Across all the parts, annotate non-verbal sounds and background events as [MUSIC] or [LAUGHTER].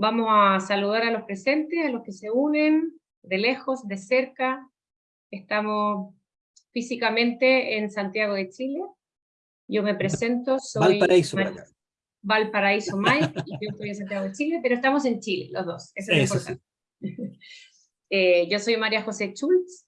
Vamos a saludar a los presentes, a los que se unen, de lejos, de cerca. Estamos físicamente en Santiago de Chile. Yo me presento, soy... Valparaíso, Valparaíso [LAUGHS] Mike, y yo estoy en Santiago de Chile, pero estamos en Chile, los dos, eso es importante. [LAUGHS] Eh, yo soy María José Schultz,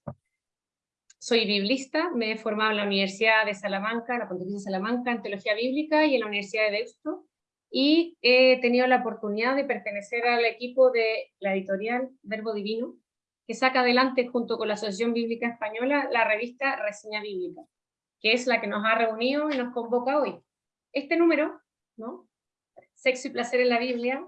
soy biblista, me he formado en la Universidad de Salamanca, la Pontificia de Salamanca, en Teología Bíblica y en la Universidad de Deusto, y he tenido la oportunidad de pertenecer al equipo de la editorial Verbo Divino, que saca adelante junto con la Asociación Bíblica Española la revista Reseña Bíblica, que es la que nos ha reunido y nos convoca hoy. Este número, ¿no? Sexo y placer en la Biblia,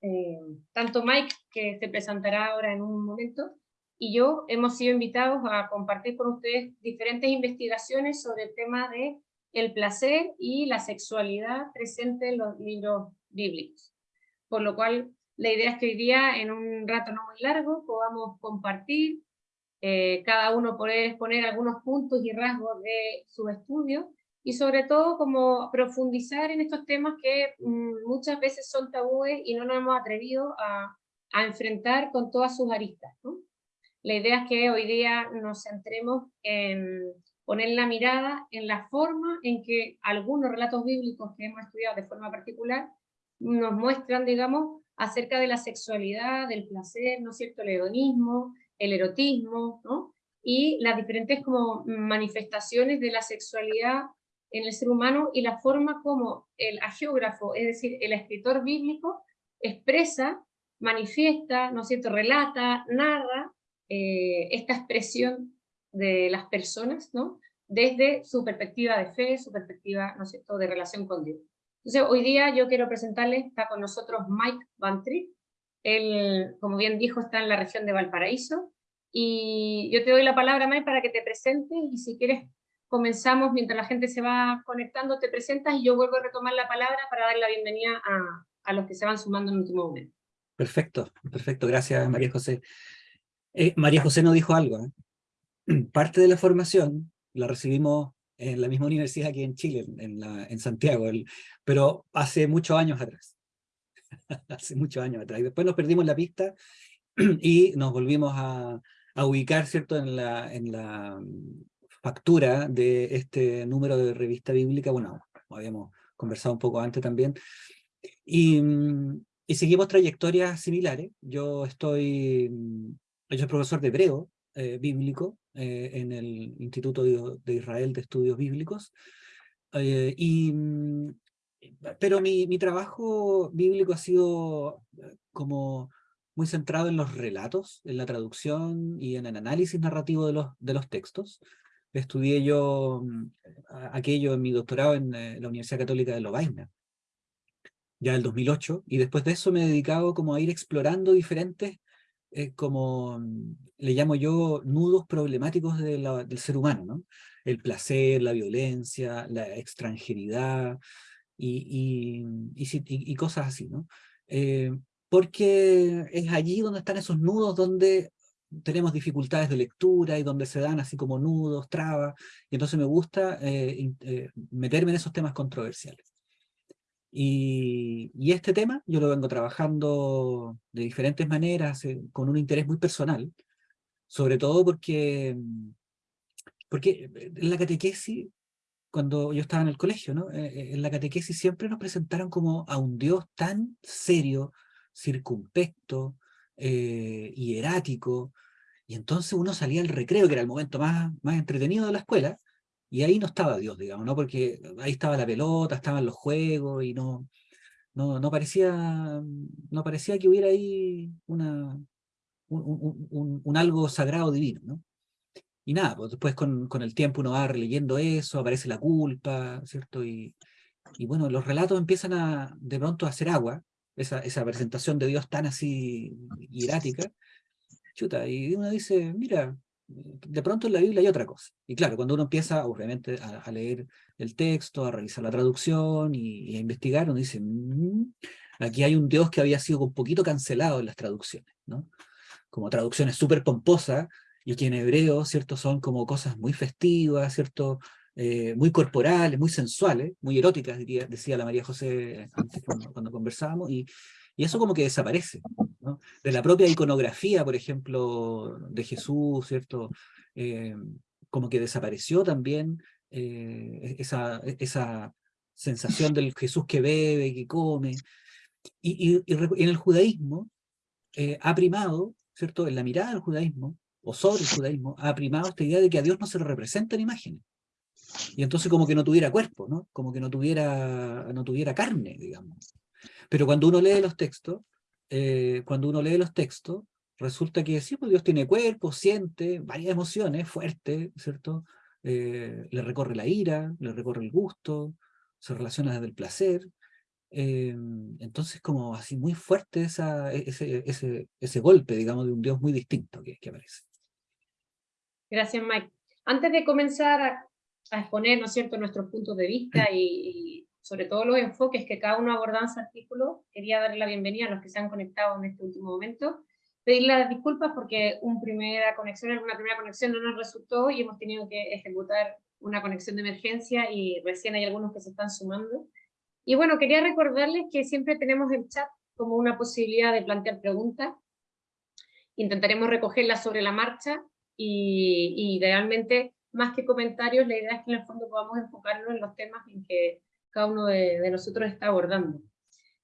eh, tanto Mike, que se presentará ahora en un momento, y yo hemos sido invitados a compartir con ustedes diferentes investigaciones sobre el tema de el placer y la sexualidad presente en los libros bíblicos. Por lo cual, la idea es que hoy día, en un rato no muy largo, podamos compartir, eh, cada uno poder exponer algunos puntos y rasgos de su estudio, y sobre todo como profundizar en estos temas que mm, muchas veces son tabúes y no nos hemos atrevido a, enfrentar con todas sus aristas. La idea es que hoy día nos centremos en poner la mirada en la forma en que algunos relatos bíblicos que hemos estudiado de forma particular nos muestran, digamos, acerca de la sexualidad, del placer, ¿no es cierto?, el hedonismo, el erotismo, ¿no? y las diferentes como manifestaciones de la sexualidad en el ser humano y la forma como el agiógrafo, es decir, el escritor bíblico, expresa, manifiesta, ¿no es cierto?, relata, narra eh, esta expresión de las personas, ¿no? desde su perspectiva de fe, su perspectiva, ¿no es cierto?, de relación con Dios. Entonces, hoy día yo quiero presentarles, está con nosotros Mike Van él, como bien dijo, está en la región de Valparaíso, y yo te doy la palabra, Mike, para que te presentes, y si quieres comenzamos, mientras la gente se va conectando, te presentas y yo vuelvo a retomar la palabra para dar la bienvenida a, a los que se van sumando en el último momento. Perfecto, perfecto, gracias María José. Eh, María José nos dijo algo, ¿eh? [CLEARS THROAT] parte de la formación la recibimos en la misma universidad aquí en Chile, en, Santiago, pero hace muchos años atrás, [LAUGHS] hace muchos años atrás, y después nos perdimos la pista [CLEARS THROAT] y nos volvimos a, ubicar, ¿cierto?, en la, en la factura de este número de revista bíblica, bueno, habíamos conversado un poco antes también, y, y seguimos trayectorias similares. Yo estoy, yo soy profesor de hebreo eh, bíblico eh, en el Instituto de, Israel de Estudios Bíblicos, eh, y, pero mi, mi trabajo bíblico ha sido como muy centrado en los relatos, en la traducción y en el análisis narrativo de los, de los textos. Estudié yo mm, aquello en mi doctorado en eh, la Universidad Católica de Lovaina, ya el 2008, y después de eso me he dedicado como a ir explorando diferentes, como mm, le llamo yo, nudos problemáticos del ser humano, ¿no? El placer, la violencia, la extranjeridad y, y, cosas así, ¿no? Eh, porque es allí donde están esos nudos donde tenemos dificultades de lectura y donde se dan así como nudos, trabas, y entonces me gusta eh, eh, meterme en esos temas controversiales. Y, este tema yo lo vengo trabajando de diferentes maneras, eh, con un interés muy personal, sobre todo porque, porque en la catequesis, cuando yo estaba en el colegio, ¿no? en la catequesis siempre nos presentaron como a un Dios tan serio, circunspecto, eh, hierático, y entonces uno salía al recreo, que era el momento más, más entretenido de la escuela, y ahí no estaba Dios, digamos, ¿no? porque ahí estaba la pelota, estaban los juegos, y no, no, no, parecía, no parecía que hubiera ahí una, un, un, algo sagrado divino, ¿no? Y nada, pues después con, con, el tiempo uno va releyendo eso, aparece la culpa, ¿cierto? Y, y bueno, los relatos empiezan a, de pronto a hacer agua, esa, esa presentación de Dios tan así hierática, chuta, y uno dice, mira, de pronto en la Biblia hay otra cosa. Y claro, cuando uno empieza, obviamente, a, leer el texto, a revisar la traducción y, a investigar, uno dice, mm, aquí hay un Dios que había sido un poquito cancelado en las traducciones, ¿no? Como traducciones súper pomposas, y que en hebreo, ¿cierto? Son como cosas muy festivas, ¿cierto? Eh, muy corporales, muy sensuales, muy eróticas, diría, decía la María José antes cuando, conversábamos, y, Y eso como que desaparece. De la propia iconografía, por ejemplo, de Jesús, ¿cierto? Eh, como que desapareció también eh, esa, sensación del Jesús que bebe, que come. Y, en el judaísmo eh, ha primado, ¿cierto? En la mirada del judaísmo, o sobre el judaísmo, ha primado esta idea de que a Dios no se le representa en imágenes. Y entonces como que no tuviera cuerpo, ¿no? Como que no tuviera, no tuviera carne, digamos. Pero cuando uno lee los textos, eh, cuando uno lee los textos, resulta que sí, pues Dios tiene cuerpo, siente varias emociones fuertes, ¿cierto? Eh, le recorre la ira, le recorre el gusto, se relaciona desde el placer. Eh, entonces como así muy fuerte esa, e, ese, ese, ese, golpe, digamos, de un Dios muy distinto que, que aparece. Gracias, Mike. Antes de comenzar a, a exponer, ¿no es cierto?, nuestros puntos de vista y, y, sobre todo los enfoques que cada uno aborda en su artículo, quería darle la bienvenida a los que se han conectado en este último momento pedirle las disculpas porque una primera conexión, una primera conexión no nos resultó y hemos tenido que ejecutar una conexión de emergencia y recién hay algunos que se están sumando. Y bueno, quería recordarles que siempre tenemos el chat como una posibilidad de plantear preguntas. Intentaremos recogerlas sobre la marcha y, y realmente, más que comentarios, la idea es que en el fondo podamos enfocarnos en los temas en que cada uno de, de nosotros está abordando.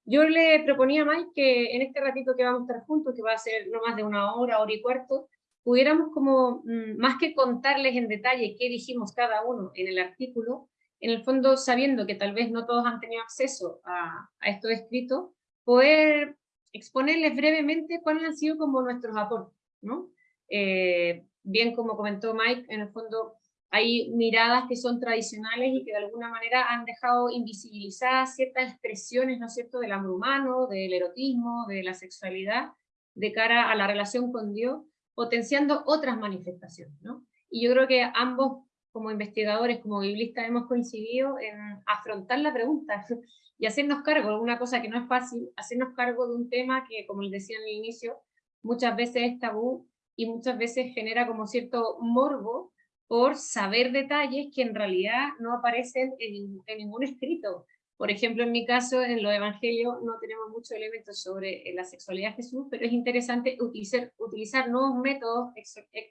Yo le proponía a Mike que en este ratito que vamos a estar juntos, que va a ser no más de una hora, hora y cuarto, pudiéramos como, mm, más que contarles en detalle qué dijimos cada uno en el artículo, en el fondo sabiendo que tal vez no todos han tenido acceso a, a esto escrito, poder exponerles brevemente cuáles han sido como nuestros aportes, ¿no? Eh, bien como comentó Mike, en el fondo hay miradas que son tradicionales y que de alguna manera han dejado invisibilizadas ciertas expresiones, ¿no es cierto?, del amor humano, del erotismo, de la sexualidad, de cara a la relación con Dios, potenciando otras manifestaciones, ¿no? Y yo creo que ambos, como investigadores, como biblistas, hemos coincidido en afrontar la pregunta [LAUGHS] y hacernos cargo una cosa que no es fácil, hacernos cargo de un tema que, como les decía en el inicio, muchas veces es tabú y muchas veces genera como cierto morbo por saber detalles que en realidad no aparecen en, ningún escrito. Por ejemplo, en mi caso, en los evangelios no tenemos muchos elementos sobre eh, la sexualidad de Jesús, pero es interesante utilizar, utilizar nuevos métodos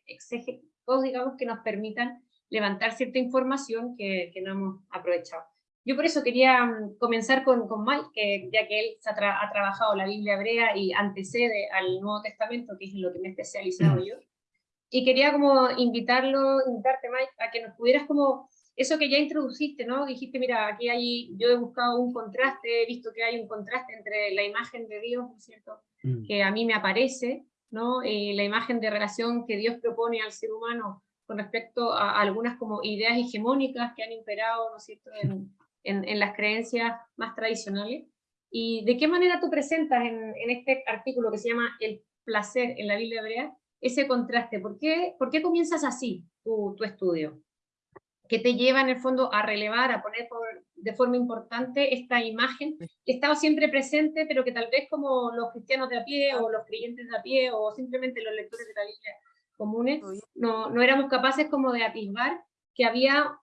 exegéticos, digamos, que nos permitan levantar cierta información que, que, no hemos aprovechado. Yo por eso quería mm, comenzar con, con Mike, que, ya que él ha, ha, trabajado la Biblia hebrea y antecede al Nuevo Testamento, que es en lo que me he especializado mm. yo, y quería como invitarlo, invitarte Mike, a que nos pudieras como, eso que ya introduciste, ¿no? Dijiste, mira, aquí hay, yo he buscado un contraste, he visto que hay un contraste entre la imagen de Dios, ¿no es cierto?, mm. que a mí me aparece, ¿no? Y la imagen de relación que Dios propone al ser humano con respecto a, algunas como ideas hegemónicas que han imperado, ¿no es cierto?, en, en, en las creencias más tradicionales. ¿Y de qué manera tú presentas en, en este artículo que se llama El placer en la Biblia hebrea, ese contraste? ¿Por qué, por qué comienzas así tu, tu, estudio? ¿Qué te lleva en el fondo a relevar, a poner por, de forma importante esta imagen que estaba siempre presente, pero que tal vez como los cristianos de a pie o los creyentes de a pie o simplemente los lectores de la Biblia comunes, no, no éramos capaces como de atisbar que había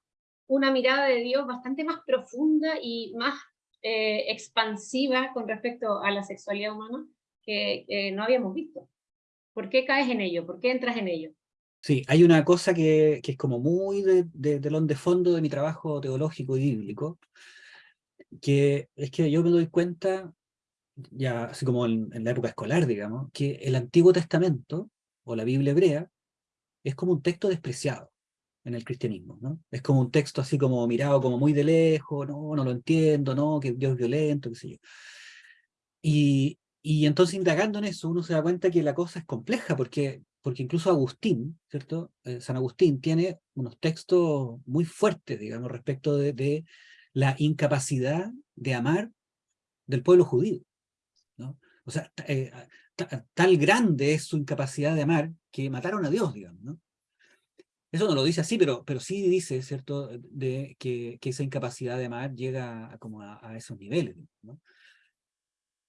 una mirada de Dios bastante más profunda y más eh, expansiva con respecto a la sexualidad humana que, que no habíamos visto. ¿Por qué caes en ello? ¿Por qué entras en ello? Sí, hay una cosa que, que es como muy de, de, de, de fondo de mi trabajo teológico y bíblico, que es que yo me doy cuenta, ya así como en, en la época escolar, digamos, que el Antiguo Testamento, o la Biblia hebrea, es como un texto despreciado en el cristianismo, ¿no? Es como un texto así como mirado como muy de lejos, no, no lo entiendo, no, que Dios es violento, qué sé yo. Y, y entonces indagando en eso uno se da cuenta que la cosa es compleja, porque, porque incluso Agustín, ¿cierto? Eh, San Agustín tiene unos textos muy fuertes, digamos, respecto de, de la incapacidad de amar del pueblo judío. ¿no? O sea, eh, tal grande es su incapacidad de amar que mataron a Dios, digamos. ¿no? Eso no lo dice así, pero, pero sí dice, ¿cierto?, de que, que esa incapacidad de amar llega a, como a, a esos niveles. ¿no?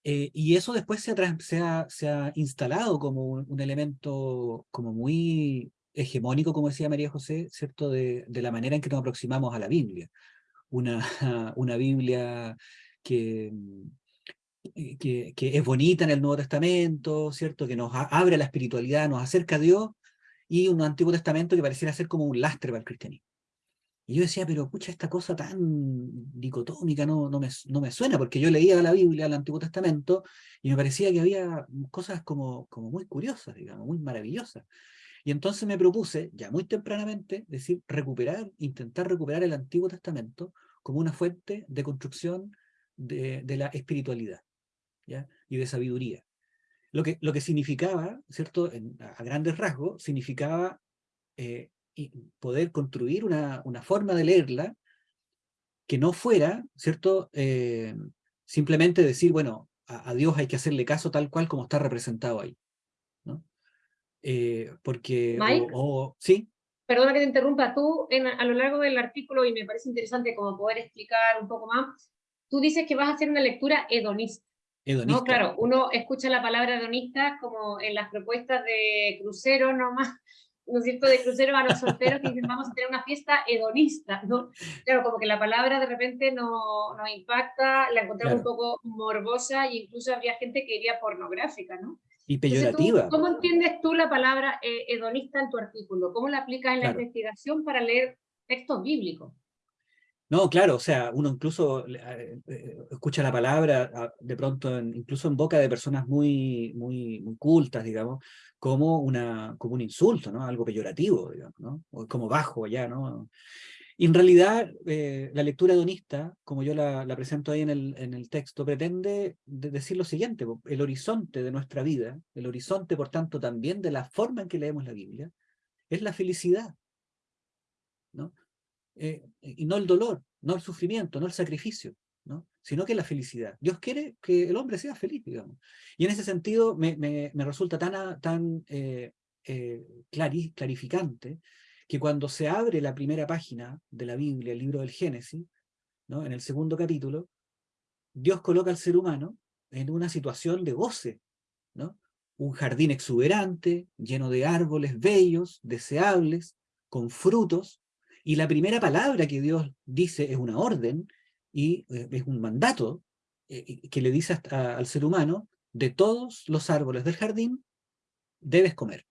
Eh, y eso después se ha, instalado como un, elemento como muy hegemónico, como decía María José, ¿cierto? De, de, la manera en que nos aproximamos a la Biblia. Una, [LAUGHS] una Biblia que, que, que, es bonita en el Nuevo Testamento, ¿cierto? Que nos abre la espiritualidad, nos acerca a Dios, y un Antiguo Testamento que pareciera ser como un lastre para el cristianismo. Y yo decía, pero pucha, esta cosa tan dicotómica no, no, me, no me suena, porque yo leía la Biblia, el Antiguo Testamento, y me parecía que había cosas como, como muy curiosas, digamos, muy maravillosas. Y entonces me propuse, ya muy tempranamente, decir, recuperar, intentar recuperar el Antiguo Testamento como una fuente de construcción de, de la espiritualidad ¿ya? y de sabiduría. Lo que, lo que significaba, ¿cierto? a grandes rasgos, significaba eh, poder construir una, una, forma de leerla que no fuera, ¿cierto? Eh, simplemente decir, bueno, a, Dios hay que hacerle caso tal cual como está representado ahí. ¿no? Eh, porque... Mike, ¿Sí? Perdona que te interrumpa, tú a lo largo del artículo, y me parece interesante como poder explicar un poco más, tú dices que vas a hacer una lectura hedonista. No, claro, uno escucha la palabra hedonista como en las propuestas de cruceros nomás, ¿no es cierto?, de cruceros a los solteros que dicen vamos a tener una fiesta hedonista, ¿no? Claro, como que la palabra de repente no, nos impacta, la encontramos un poco morbosa e incluso había gente que iría pornográfica, ¿no? Y peyorativa. ¿Cómo entiendes tú la palabra eh, hedonista en tu artículo? ¿Cómo la aplicas en la investigación para leer textos bíblicos? No, claro, o sea, uno incluso eh, eh, escucha la palabra de pronto, incluso en boca de personas muy, muy, muy cultas, digamos, como, una, como un insulto, ¿no? Algo peyorativo, ¿no? O como bajo ya, ¿no? Y en realidad, eh, la lectura hedonista, como yo la, presento ahí en el, en el texto, pretende decir lo siguiente, el horizonte de nuestra vida, el horizonte, por tanto, también de la forma en que leemos la Biblia, es la felicidad, ¿no? Eh, y no el dolor, no el sufrimiento, no el sacrificio, ¿no? sino que la felicidad. Dios quiere que el hombre sea feliz, digamos. Y en ese sentido me, me, resulta tan, tan eh, eh, clarificante que cuando se abre la primera página de la Biblia, el libro del Génesis, ¿no? en el segundo capítulo, Dios coloca al ser humano en una situación de goce, ¿no? un jardín exuberante, lleno de árboles bellos, deseables, con frutos, y la primera palabra que Dios dice es una orden, y eh, es un mandato eh, que le dice al ser humano, de todos los árboles del jardín, debes comer.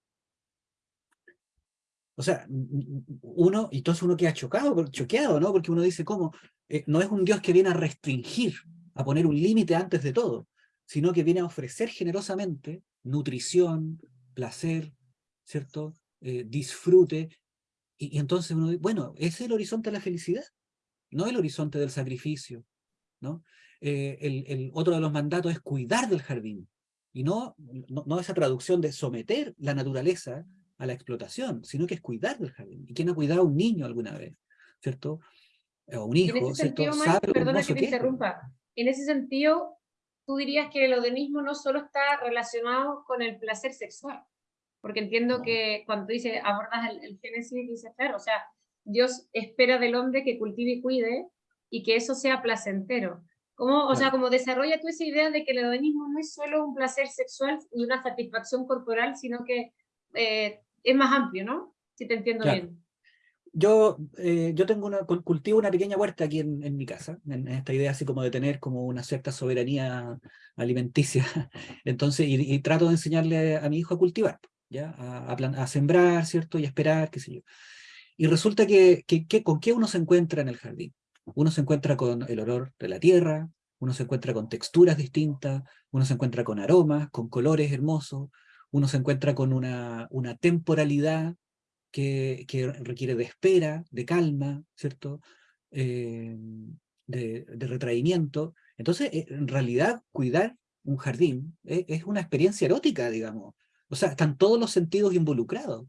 O sea, uno, y entonces uno queda chocado, choqueado, ¿no? Porque uno dice, ¿cómo? Eh, no es un Dios que viene a restringir, a poner un límite antes de todo, sino que viene a ofrecer generosamente nutrición, placer, ¿cierto? disfrute, y, entonces uno dice, bueno, es el horizonte de la felicidad, no el horizonte del sacrificio. ¿no? Eh, el, otro de los mandatos es cuidar del jardín, y no, no, esa traducción de someter la naturaleza a la explotación, sino que es cuidar del jardín. ¿Y quién ha cuidado a un niño alguna vez? ¿Cierto? O un hijo, ¿cierto? perdona que te interrumpa. En ese sentido, tú dirías que el odenismo no solo está relacionado con el placer sexual, porque entiendo que cuando dice, abordas el, Génesis, dice, claro, o sea, Dios espera del hombre que cultive y cuide y que eso sea placentero. ¿Cómo, o sea, como desarrolla tú esa idea de que el hedonismo no es solo un placer sexual y una satisfacción corporal, sino que eh, es más amplio, ¿no? Si te entiendo bien. Yo, eh, yo tengo una, cultivo una pequeña huerta aquí en, en mi casa, en, esta idea así como de tener como una cierta soberanía alimenticia. [LAUGHS] Entonces, y trato de enseñarle a mi hijo a cultivar. ¿ya? A, a, sembrar, ¿cierto? Y a esperar, qué sé yo. Y resulta que, ¿con qué uno se encuentra en el jardín? Uno se encuentra con el olor de la tierra, uno se encuentra con texturas distintas, uno se encuentra con aromas, con colores hermosos, uno se encuentra con una, temporalidad que, requiere de espera, de calma, ¿cierto? Eh, de, retraimiento. Entonces, eh, en realidad, cuidar un jardín es, es una experiencia erótica, digamos. O sea, están todos los sentidos involucrados.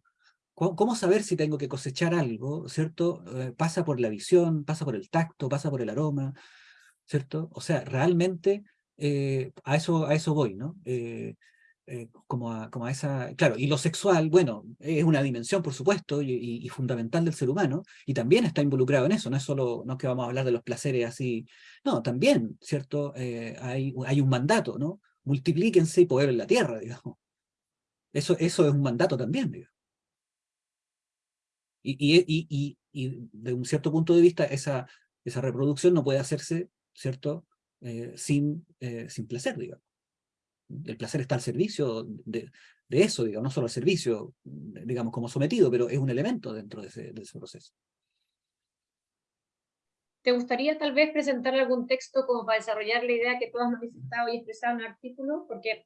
¿Cómo, saber si tengo que cosechar algo, cierto? Eh, pasa por la visión, pasa por el tacto, pasa por el aroma, ¿cierto? O sea, realmente eh, a, eso, a eso voy, ¿no? Eh, como, a, como a esa... Claro, y lo sexual, bueno, es una dimensión, por supuesto, y, fundamental del ser humano, y también está involucrado en eso, no es solo, no es que vamos a hablar de los placeres así, no, también, ¿cierto? hay, hay un mandato, ¿no? Multiplíquense y poder en la tierra, [LAUGHS] digamos. Eso, eso es un mandato también, digamos. Y, y, y, y, de un cierto punto de vista, esa, esa reproducción no puede hacerse, ¿cierto?, sin, sin placer, digamos. El placer está al servicio de, de eso, digamos, no solo al servicio, digamos, como sometido, pero es un elemento dentro de ese, de ese proceso. ¿Te gustaría tal vez presentar algún texto como para desarrollar la idea que tú has manifestado y expresado en el artículo? Porque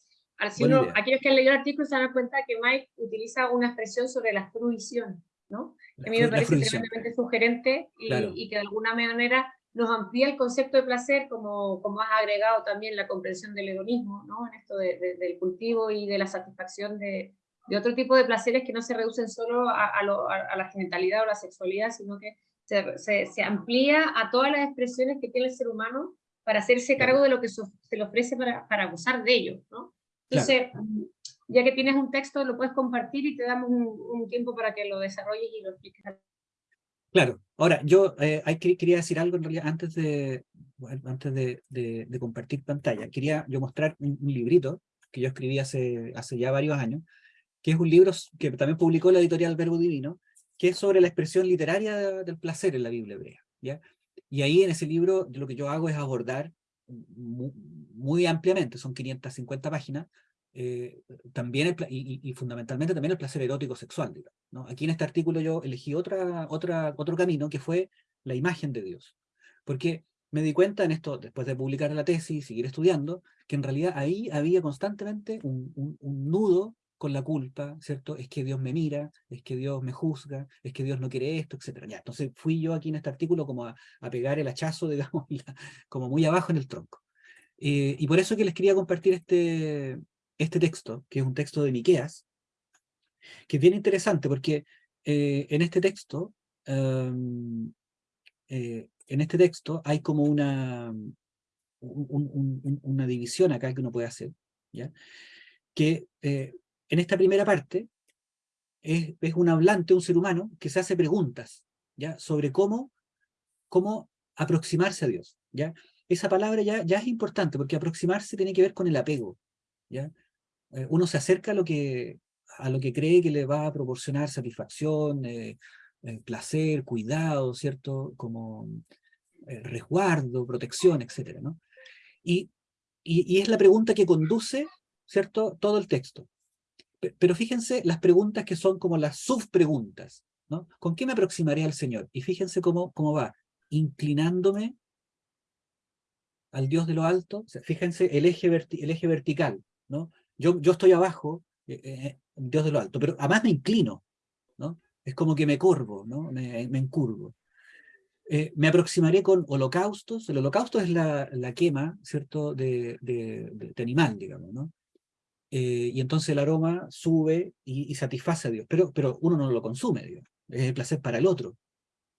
si uno, aquellos que han leído el artículo se dan cuenta que Mike utiliza una expresión sobre la fruición, ¿no? A mí me parece tremendamente sugerente y, y, que de alguna manera nos amplía el concepto de placer, como, como has agregado también la comprensión del hedonismo, ¿no? En esto del cultivo y de la satisfacción de, de, otro tipo de placeres que no se reducen solo a, a, a la genitalidad o la sexualidad, sino que se, se, amplía a todas las expresiones que tiene el ser humano para hacerse cargo de lo que se le ofrece para, para gozar de ello, ¿no? Entonces, ya que tienes un texto, lo puedes compartir y te damos un, tiempo para que lo desarrolles y lo expliques. Claro. Ahora, yo eh, hay, quería decir algo en realidad antes de, antes de, de, compartir pantalla. Quería yo mostrar un, un, librito que yo escribí hace, hace ya varios años, que es un libro que también publicó la editorial Verbo Divino, que es sobre la expresión literaria del placer en la Biblia hebrea. ¿ya? Y ahí en ese libro lo que yo hago es abordar muy, ampliamente, son 550 páginas, eh, también y, fundamentalmente también el placer erótico sexual. ¿no? Aquí en este artículo yo elegí otra, otra, otro camino que fue la imagen de Dios. Porque me di cuenta en esto, después de publicar la tesis y seguir estudiando, que en realidad ahí había constantemente un, un, un nudo con la culpa, ¿cierto? Es que Dios me mira, es que Dios me juzga, es que Dios no quiere esto, etc. Ya, entonces fui yo aquí en este artículo como a, pegar el hachazo, [LAUGHS] digamos, como muy abajo en el tronco. Eh, y por eso que les quería compartir este, este texto, que es un texto de Miqueas, que es bien interesante porque eh, en este texto, em, eh, en este texto hay como una, una división acá que uno puede hacer, ¿ya? que en esta primera parte, es, un hablante, un ser humano, que se hace preguntas ¿ya? sobre cómo, cómo aproximarse a Dios. ¿ya? Esa palabra ya, ya es importante, porque aproximarse tiene que ver con el apego. ¿ya? Eh, uno se acerca a lo, que, a lo que cree que le va a proporcionar satisfacción, eh, eh, placer, cuidado, ¿cierto? Como resguardo, protección, etc. ¿no? Y, y, y, es la pregunta que conduce, ¿cierto? Todo el texto. Pero fíjense las preguntas que son como las subpreguntas, ¿no? ¿Con qué me aproximaré al Señor? Y fíjense cómo, cómo va, inclinándome al Dios de lo alto, fíjense el eje, el eje vertical, ¿no? Yo, yo estoy abajo, eh, eh, eh, Dios de lo alto, pero además me inclino, ¿no? Es como que me curvo, ¿no? Me, encurvo. me aproximaré con holocaustos, el holocausto es la, la quema, ¿cierto?, de, de, animal, digamos, ¿no? Eh, y entonces el aroma sube y, satisface a Dios, pero, pero uno no lo consume, digamos. es el placer para el otro,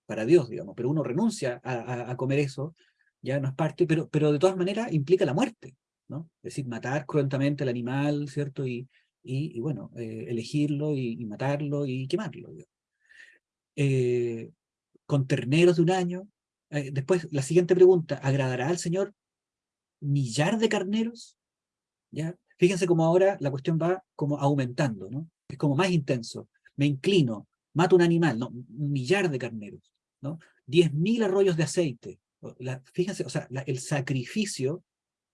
para Dios, digamos, pero uno renuncia a, comer eso, ya no es parte, pero, pero de todas maneras implica la muerte, ¿no? Es decir, matar cruentamente al animal, ¿cierto? Y, y, bueno, eh, elegirlo y, matarlo y quemarlo. Eh, con terneros de un año. después, la siguiente pregunta, ¿agradará al Señor millar de carneros? ¿Ya? Fíjense cómo ahora la cuestión va como aumentando, ¿no? Es como más intenso. Me inclino, mato un animal, ¿no? Un millar de carneros, ¿no? Diez mil arroyos de aceite. fíjense, o sea, el sacrificio,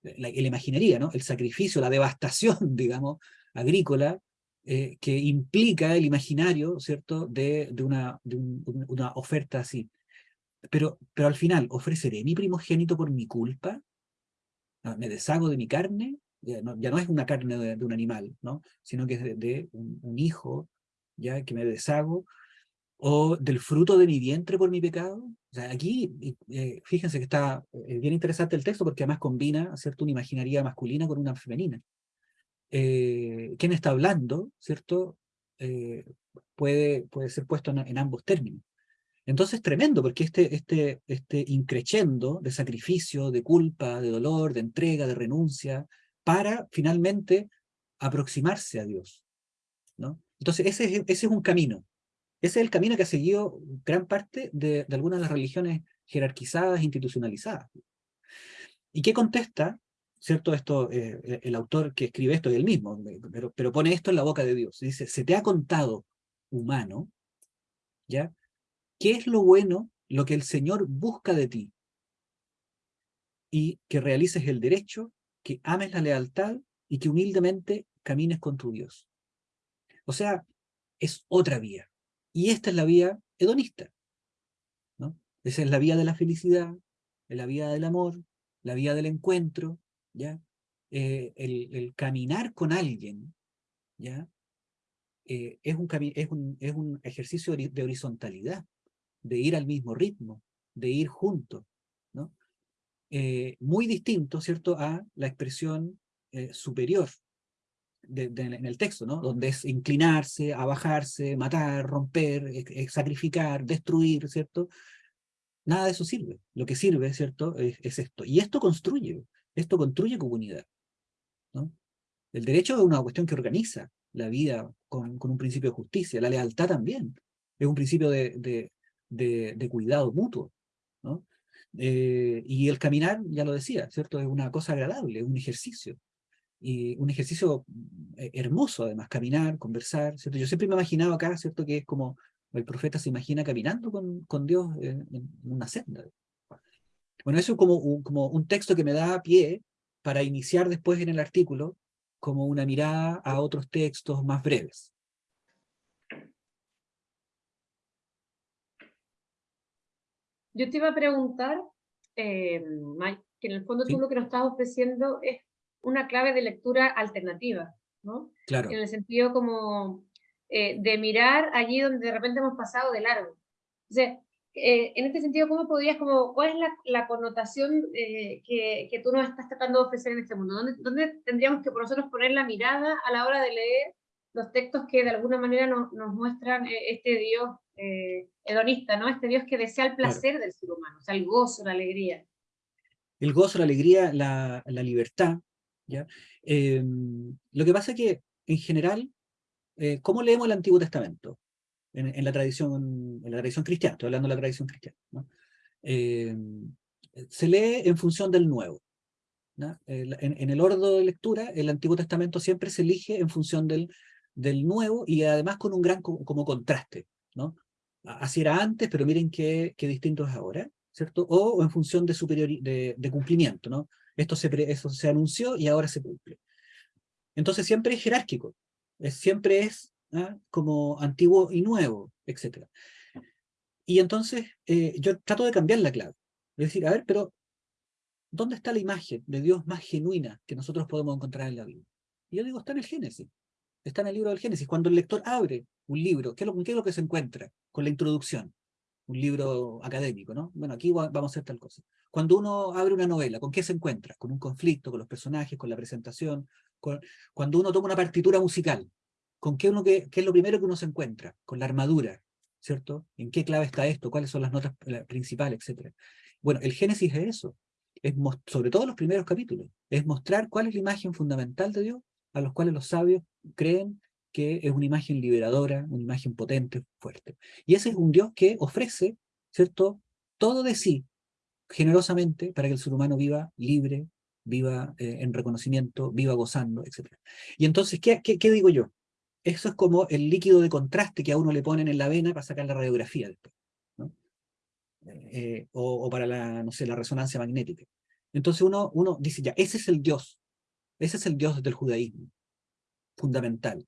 la, imaginería, ¿no? El sacrificio, la devastación, [LAUGHS] digamos, agrícola, eh, que implica el imaginario, ¿cierto?, de, de, una, de una oferta así. Pero, pero al final, ¿ofreceré mi primogénito por mi culpa? ¿Me deshago de mi carne? ya no, es una carne de, un animal, ¿no? sino que es de, un, hijo ya que me deshago, o del fruto de mi vientre por mi pecado. O sea, aquí, eh, fíjense que está eh, bien interesante el texto porque además combina ¿cierto? una imaginaría masculina con una femenina. Eh, ¿Quién está hablando? ¿cierto? puede, puede ser puesto en, ambos términos. Entonces tremendo, porque este, este, este increchendo de sacrificio, de culpa, de dolor, de entrega, de renuncia, para finalmente aproximarse a Dios. ¿no? Entonces ese es, ese es un camino. Ese es el camino que ha seguido gran parte de, algunas de las religiones jerarquizadas, institucionalizadas. ¿Y qué contesta? ¿Cierto? Esto, eh, el autor que escribe esto es el mismo, pero, pero pone esto en la boca de Dios. Dice, se te ha contado, humano, ¿ya? ¿Qué es lo bueno, lo que el Señor busca de ti? y que realices el derecho, que ames la lealtad y que humildemente camines con tu Dios. O sea, es otra vía. Y esta es la vía hedonista. Esa es la vía de la felicidad, la vía del amor, la vía del encuentro, ¿ya? Eh, el, caminar con alguien, ¿ya? Eh, es, un es, un, es un ejercicio de horizontalidad, de ir al mismo ritmo, de ir juntos, ¿no? Eh, muy distinto, ¿cierto?, a la expresión superior en el texto, ¿no? Donde es inclinarse, abajarse, matar, romper, sacrificar, destruir, ¿cierto? Nada de eso sirve. Lo que sirve, ¿cierto?, es, esto. Y esto construye, esto construye comunidad. ¿no? El derecho es una cuestión que organiza la vida con, un principio de justicia. La lealtad también es un principio de, cuidado mutuo. Eh, y el caminar, ya lo decía, ¿cierto? Es una cosa agradable, es un ejercicio. Y un ejercicio eh, hermoso, además, caminar, conversar, ¿cierto? Yo siempre me he imaginado acá, ¿cierto? Que es como el profeta se imagina caminando con, con Dios en, una senda. Bueno, eso es como un, como un texto que me da pie para iniciar después en el artículo como una mirada a otros textos más breves. Yo te iba a preguntar, eh, Mike, que en el fondo tú lo que nos estás ofreciendo es una clave de lectura alternativa, ¿no? Claro. En el sentido como eh, de mirar allí donde de repente hemos pasado de largo. O sea, eh, en este sentido, ¿cómo podrías, como, cuál es la, la connotación eh, que, que, tú nos estás tratando de ofrecer en este mundo? ¿Dónde, ¿Dónde, tendríamos que por nosotros poner la mirada a la hora de leer los textos que de alguna manera nos, nos muestran este Dios hedonista, ¿no? Este Dios que desea el placer del ser humano, o sea, el gozo, la alegría. El gozo, la alegría, la, la libertad, ¿ya? Em, lo que pasa es que, en general, eh, ¿cómo leemos el Antiguo Testamento? En, la, tradición, en la tradición cristiana, estoy hablando de la tradición cristiana. Eh, se lee en función del Nuevo. En, el orden de lectura, el Antiguo Testamento siempre se elige en función del, del Nuevo y además con un gran como, contraste. ¿no? Así era antes, pero miren qué, qué distinto es ahora. ¿cierto? O, en función de, superior, de, de, cumplimiento, ¿no? Esto se, eso se anunció y ahora se cumple. Entonces siempre es jerárquico, siempre es ¿ah? como antiguo y nuevo, etc. Y entonces eh, yo trato de cambiar la clave. Es decir, a ver, pero ¿dónde está la imagen de Dios más genuina que nosotros podemos encontrar en la Biblia? Y yo digo, está en el Génesis. Está en el libro del Génesis. Cuando el lector abre un libro, ¿qué es lo, qué es lo que se encuentra? Con la introducción. Un libro académico, ¿no? Bueno, aquí vamos a hacer tal cosa. Cuando uno abre una novela, ¿con qué se encuentra? Con un conflicto, con los personajes, con la presentación, cuando uno toma una partitura musical, ¿con qué, uno qué, es lo primero que uno se encuentra? Con la armadura, ¿cierto? ¿En qué clave está esto? ¿Cuáles son las notas principales, etcétera? Bueno, el Génesis es eso, es sobre todo los primeros capítulos, es mostrar cuál es la imagen fundamental de Dios, a los cuales los sabios creen que es una imagen liberadora, una imagen potente, fuerte. Y ese es un Dios que ofrece, ¿cierto?, todo de sí, generosamente, para que el ser humano viva libre, viva eh, en reconocimiento, viva gozando, etc. Y entonces, ¿qué, ¿qué, digo yo? Eso es como el líquido de contraste que a uno le ponen en la vena para sacar la radiografía después, ¿no? Eh, o, para la, no sé, la resonancia magnética. Entonces uno, uno dice, ya, ese es el Dios, ese es el Dios del judaísmo, fundamental.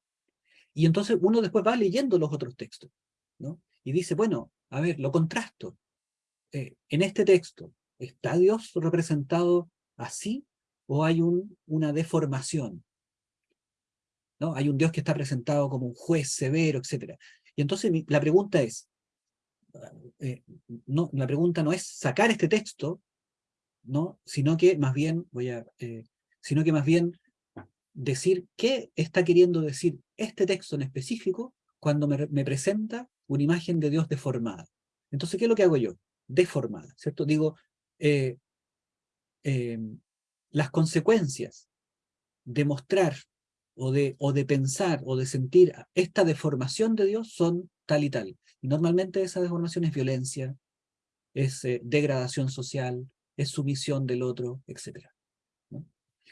Y entonces uno después va leyendo los otros textos, ¿no? Y dice, bueno, a ver, lo contrasto. Eh, en este texto, ¿está Dios representado así o hay un, una deformación. ¿no? Hay un Dios que está presentado como un juez severo, etc. Y entonces la pregunta es, eh, no, la pregunta no es sacar este texto, ¿no? sino que más bien, voy a, eh, sino que más bien decir qué está queriendo decir este texto en específico cuando me, presenta una imagen de Dios deformada. Entonces, ¿qué es lo que hago yo? Deformada, ¿cierto? Digo, eh, Em, las consecuencias de mostrar o de, o de pensar o de sentir esta deformación de Dios son tal y tal. Y normalmente esa deformación es violencia, es eh, degradación social, es sumisión del otro, etc.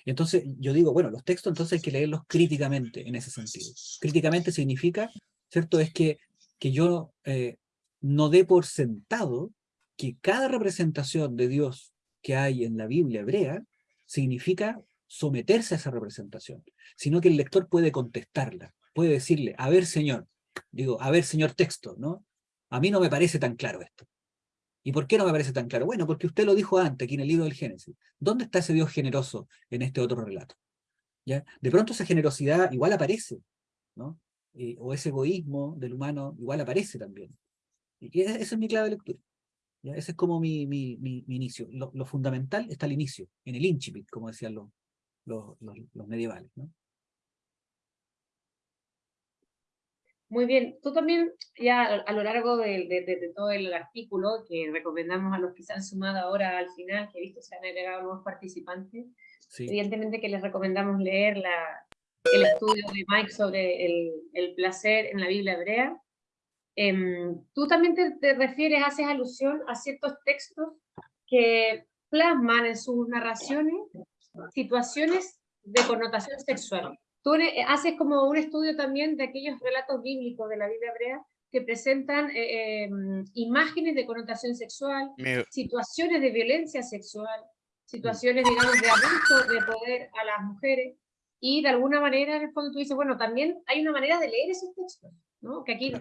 Entonces yo digo, bueno, los textos entonces hay que leerlos críticamente en ese sentido. Críticamente significa, ¿cierto? Es que, que yo eh, no dé por sentado que cada representación de Dios que hay en la Biblia hebrea significa someterse a esa representación, sino que el lector puede contestarla, puede decirle, a ver señor, digo, a ver señor texto, ¿no? A mí no me parece tan claro esto. ¿Y por qué no me parece tan claro? Bueno, porque usted lo dijo antes, aquí en el libro del Génesis. ¿Dónde está ese Dios generoso en este otro relato? ¿Ya? De pronto esa generosidad igual aparece, ¿no? Eh, o ese egoísmo del humano igual aparece también. Y esa es mi clave de lectura. Ese es como mi, mi, mi, inicio. Lo, fundamental está al inicio, en el incipit, como decían los, los, los, medievales. ¿no? Muy bien, tú también ya a lo largo de, de, todo el artículo que recomendamos a los que se han sumado ahora al final, que he visto se han agregado nuevos participantes, evidentemente que les recomendamos leer la, el estudio de Mike sobre el, el placer en la Biblia hebrea. Em, tú también te, te, refieres, haces alusión a ciertos textos que plasman en sus narraciones situaciones de connotación sexual. Tú haces como un estudio también de aquellos relatos bíblicos de la Biblia hebrea que presentan eh, em, imágenes de connotación sexual, situaciones de violencia sexual, situaciones, digamos, de abuso de poder a las mujeres, y de alguna manera, en el fondo, tú dices, bueno, también hay una manera de leer esos textos, ¿no? Que aquí,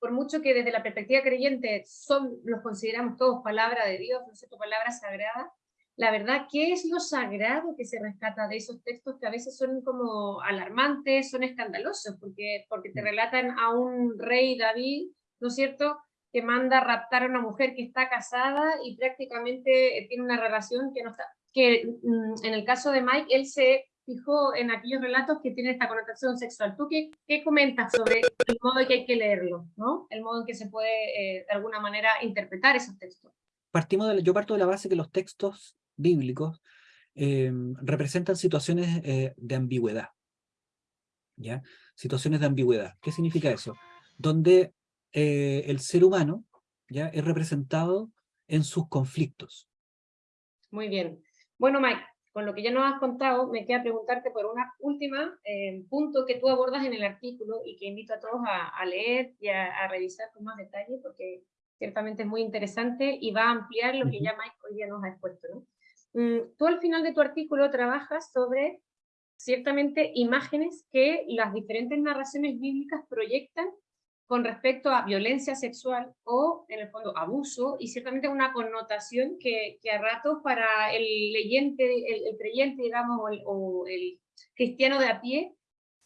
por mucho que desde la perspectiva creyente son, los consideramos todos palabra de Dios, ¿no es cierto?, palabra sagrada, la verdad, ¿qué es lo sagrado que se rescata de esos textos que a veces son como alarmantes, son escandalosos, porque, porque te mm. relatan a un rey David, ¿no es cierto?, que manda a raptar a una mujer que está casada y prácticamente tiene una relación que no está, que mm, en el caso de Mike, él se fijó en aquellos relatos que tienen esta connotación sexual. ¿Tú qué, qué comentas sobre el modo en que hay que leerlo, ¿no? el modo en que se puede eh, de alguna manera interpretar esos textos? Partimos de, yo parto de la base que los textos bíblicos eh, representan situaciones eh, de ambigüedad. ¿ya? Situaciones de ambigüedad. ¿Qué significa eso? Donde eh, el ser humano ¿ya? es representado en sus conflictos. Muy bien. Bueno, Mike, con lo que ya nos has contado, me queda preguntarte por una última punto que tú abordas en el artículo y que invito a todos a, leer y a, revisar con más detalle porque ciertamente es muy interesante y va a ampliar lo que ya Mike hoy día nos ha expuesto. ¿no? Mm, tú al final de tu artículo trabajas sobre ciertamente imágenes que las diferentes narraciones bíblicas proyectan con respecto a violencia sexual o, en el fondo, abuso, y ciertamente una connotación que, que a ratos para el leyente, el, creyente, digamos, o el, cristiano de a pie,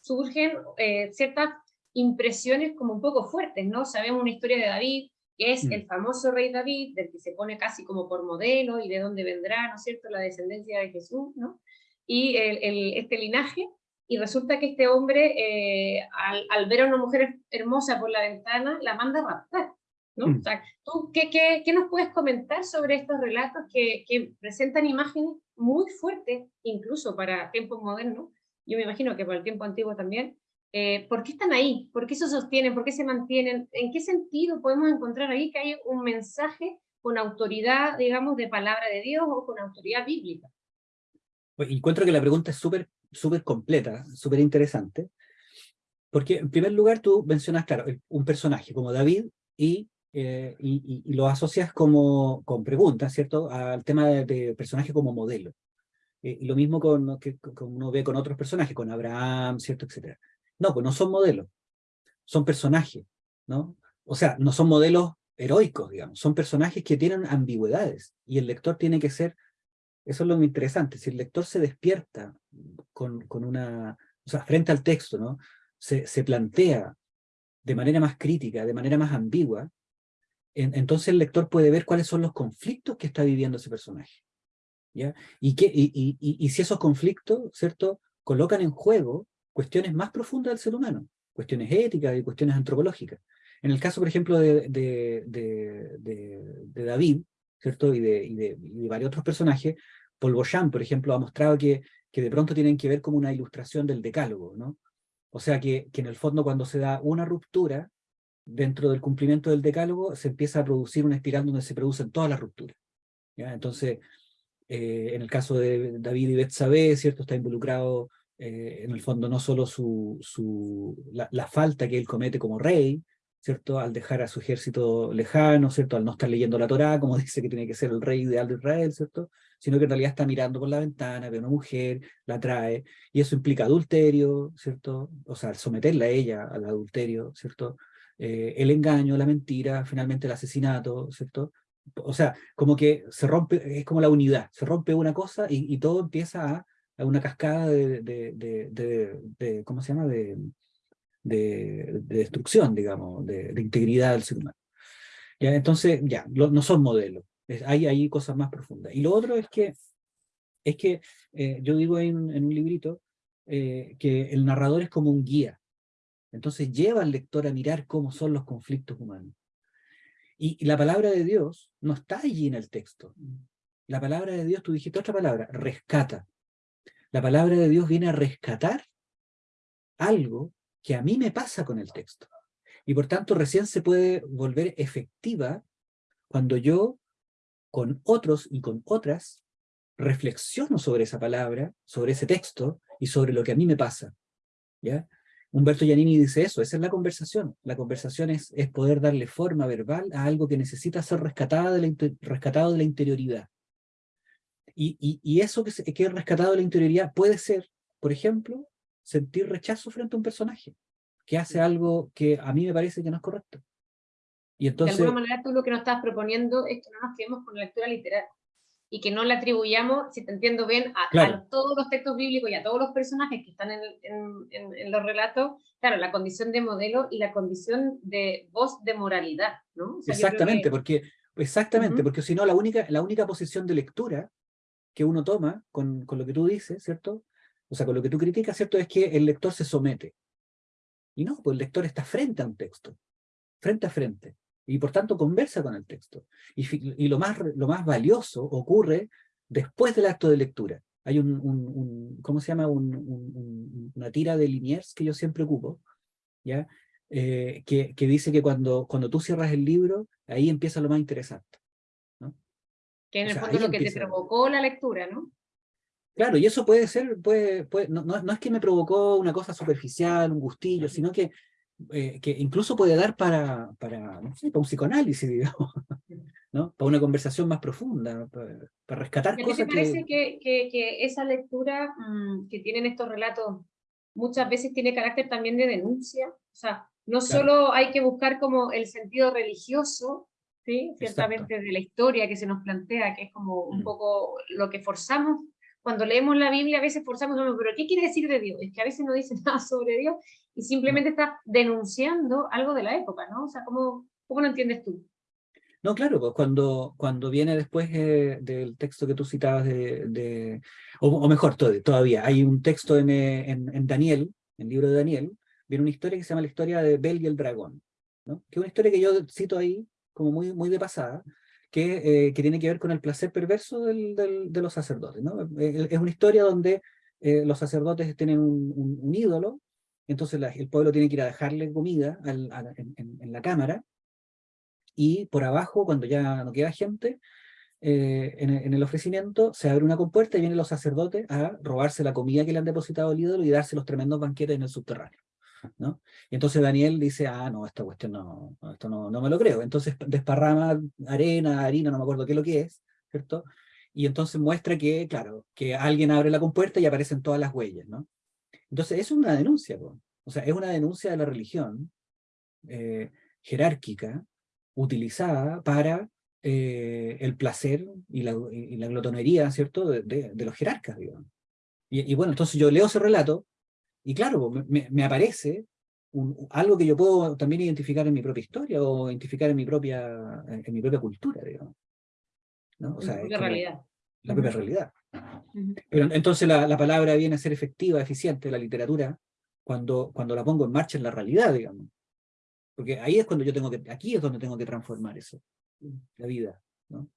surgen eh, ciertas impresiones como un poco fuertes, ¿no? Sabemos una historia de David, que es mm. el famoso rey David, del que se pone casi como por modelo y de dónde vendrá, ¿no es cierto?, la descendencia de Jesús, ¿no? Y el, este linaje, y resulta que este hombre, eh, al, ver a una mujer hermosa por la ventana, la manda a raptar, ¿no? Mm. O sea, ¿tú qué, qué, qué, nos puedes comentar sobre estos relatos que, que presentan imágenes muy fuertes, incluso para tiempos modernos? Yo me imagino que para el tiempo antiguo también, eh, ¿Por qué están ahí? ¿Por qué se sostienen? ¿Por qué se mantienen? ¿En qué sentido podemos encontrar ahí que hay un mensaje con autoridad, digamos, de palabra de Dios o con autoridad bíblica? Pues encuentro que la pregunta es súper súper completa, súper interesante, porque en primer lugar tú mencionas, claro, un personaje como David y, eh, y, lo asocias como, con preguntas, ¿cierto?, al tema de, personaje como modelo. Eh, y lo mismo con, que, uno ve con otros personajes, con Abraham, ¿cierto?, etcétera. No, pues no son modelos, son personajes, ¿no? O sea, no son modelos heroicos, digamos, son personajes que tienen ambigüedades, y el lector tiene que ser, eso es lo interesante, si el lector se despierta con, con una, o sea, frente al texto, ¿no? Se, se plantea de manera más crítica, de manera más ambigua, entonces el lector puede ver cuáles son los conflictos que está viviendo ese personaje. ¿ya? Y, que, y, y, y, si esos conflictos, ¿cierto?, colocan en juego cuestiones más profundas del ser humano, cuestiones éticas y cuestiones antropológicas. En el caso, por ejemplo, de, de, de, David, ¿cierto? Y, de, y, de, varios otros personajes, Paul Boyan, por ejemplo, ha mostrado que, que de pronto tienen que ver como una ilustración del decálogo, ¿no? O sea que, que en el fondo cuando se da una ruptura dentro del cumplimiento del decálogo, se empieza a producir una espiral donde se producen todas las rupturas. ¿ya? Entonces, eh, en el caso de David y Betsabé, ¿cierto? Está involucrado eh, en el fondo no solo su, su, la, falta que él comete como rey, ¿cierto? Al dejar a su ejército lejano, ¿cierto? Al no estar leyendo la Torá, como [LAUGHS] dice que tiene que ser el rey ideal de Israel, ¿cierto? Sino que en realidad está mirando por la ventana, ve a una mujer, la trae, y eso implica adulterio, ¿cierto? O sea, someterla a ella al adulterio, ¿cierto? Eh, el engaño, la mentira, finalmente el asesinato, ¿cierto? O sea, como que se rompe, es como la unidad, se rompe una cosa y, todo empieza a, una cascada de, de, de, ¿cómo se llama? De, de, destrucción, digamos, de, integridad del ser humano. ¿Ya? Entonces, ya, no son modelos, hay, hay cosas más profundas. Y lo otro es que, es que eh, yo digo en, un librito eh, que el narrador es como un guía, entonces lleva al lector a mirar cómo son los conflictos humanos. Y, la palabra de Dios no está allí en el texto. La palabra de Dios, tú dijiste otra palabra, rescata. La palabra de Dios viene a rescatar algo que a mí me pasa con el texto. Y por tanto recién se puede volver efectiva cuando yo con otros y con otras reflexiono sobre esa palabra, sobre ese texto y sobre lo que a mí me pasa. ¿ya? Humberto Giannini dice eso, esa es la conversación. La conversación es, es poder darle forma verbal a algo que necesita ser rescatado de la interioridad. Y, y, y eso que, que es rescatado de la interioridad puede ser, por ejemplo, sentir rechazo frente a un personaje, que hace algo que a mí me parece que no es correcto. Y entonces, de alguna manera tú lo que nos estás proponiendo es que no nos quedemos con la lectura literal y que no le atribuyamos, si te entiendo bien, a, todos los textos bíblicos y a todos los personajes que están en, en, en, los relatos, claro, la condición de modelo y la condición de voz de moralidad, ¿no? exactamente, porque, exactamente, porque si no, la única, la única posición de lectura que uno toma con, con, lo que tú dices, ¿cierto? O sea, con lo que tú criticas, ¿cierto? Es que el lector se somete. Y no, pues el lector está frente a un texto, frente a frente y por tanto conversa con el texto. Y, lo, más, lo más valioso ocurre después del acto de lectura. Hay un, un, ¿cómo se llama? Un, una tira de Liniers que yo siempre ocupo, ¿ya? Eh, que, que, dice que cuando, cuando tú cierras el libro, ahí empieza lo más interesante. Que en el fondo es lo que te provocó la lectura, ¿no? Claro, y eso puede ser, puede, puede no, no, no, es que me provocó una cosa superficial, un gustillo, sino que eh, que incluso puede dar para, para, no sé, para un psicoanálisis, [LAUGHS] digamos, ¿no? para una conversación más profunda, para, rescatar cosas te parece que... Que, que, esa lectura mm, que tienen estos relatos muchas veces tiene carácter también de denuncia? O sea, no solo hay que buscar como el sentido religioso, ¿sí? ciertamente de la historia que se nos plantea, que es como un mm. poco lo que forzamos cuando leemos la Biblia a veces forzamos, pero ¿qué quiere decir de Dios? Es que a veces no dice [LAUGHS] nada sobre Dios y simplemente está denunciando algo de la época, ¿no? O sea, ¿cómo, cómo lo entiendes tú? No, claro, pues cuando, cuando viene después eh, del texto que tú citabas de, de o, mejor todavía, hay un texto en, eh, en, en, Daniel, en el libro de Daniel, viene una historia que se llama la historia de Bel y el dragón, ¿no? que es una historia que yo cito ahí como muy, muy de pasada, que, eh, que tiene que ver con el placer perverso del, del, de los sacerdotes. ¿no? Es una historia donde los sacerdotes tienen un, un ídolo, entonces el pueblo tiene que ir a dejarle comida en, la cámara, y por abajo, cuando ya no queda gente, eh, en, el ofrecimiento se abre una compuerta y vienen los sacerdotes a robarse la comida que le han depositado el ídolo y darse los tremendos banquetes en el subterráneo. ¿No? Y entonces Daniel dice, ah, no, esta cuestión no, esto no, no me lo creo. Entonces desparrama arena, harina, no me acuerdo qué es lo que es, ¿cierto? Y entonces muestra que, claro, que alguien abre la compuerta y aparecen todas las huellas, ¿no? Entonces es una denuncia, o sea, es una denuncia de la religión eh, jerárquica utilizada para eh, el placer y la, glotonería, ¿cierto?, de, los jerarcas, digamos. Y, bueno, entonces yo leo ese relato, y claro, me, aparece algo que yo puedo también identificar en mi propia historia, o identificar en mi propia, en mi propia cultura, digamos. ¿no? O sea, la realidad. La propia realidad. Pero entonces la, palabra viene a ser efectiva, eficiente, la literatura, cuando, cuando la pongo en marcha en la realidad, digamos. Porque ahí es cuando yo tengo que, aquí es donde tengo que transformar eso, la vida, ¿no?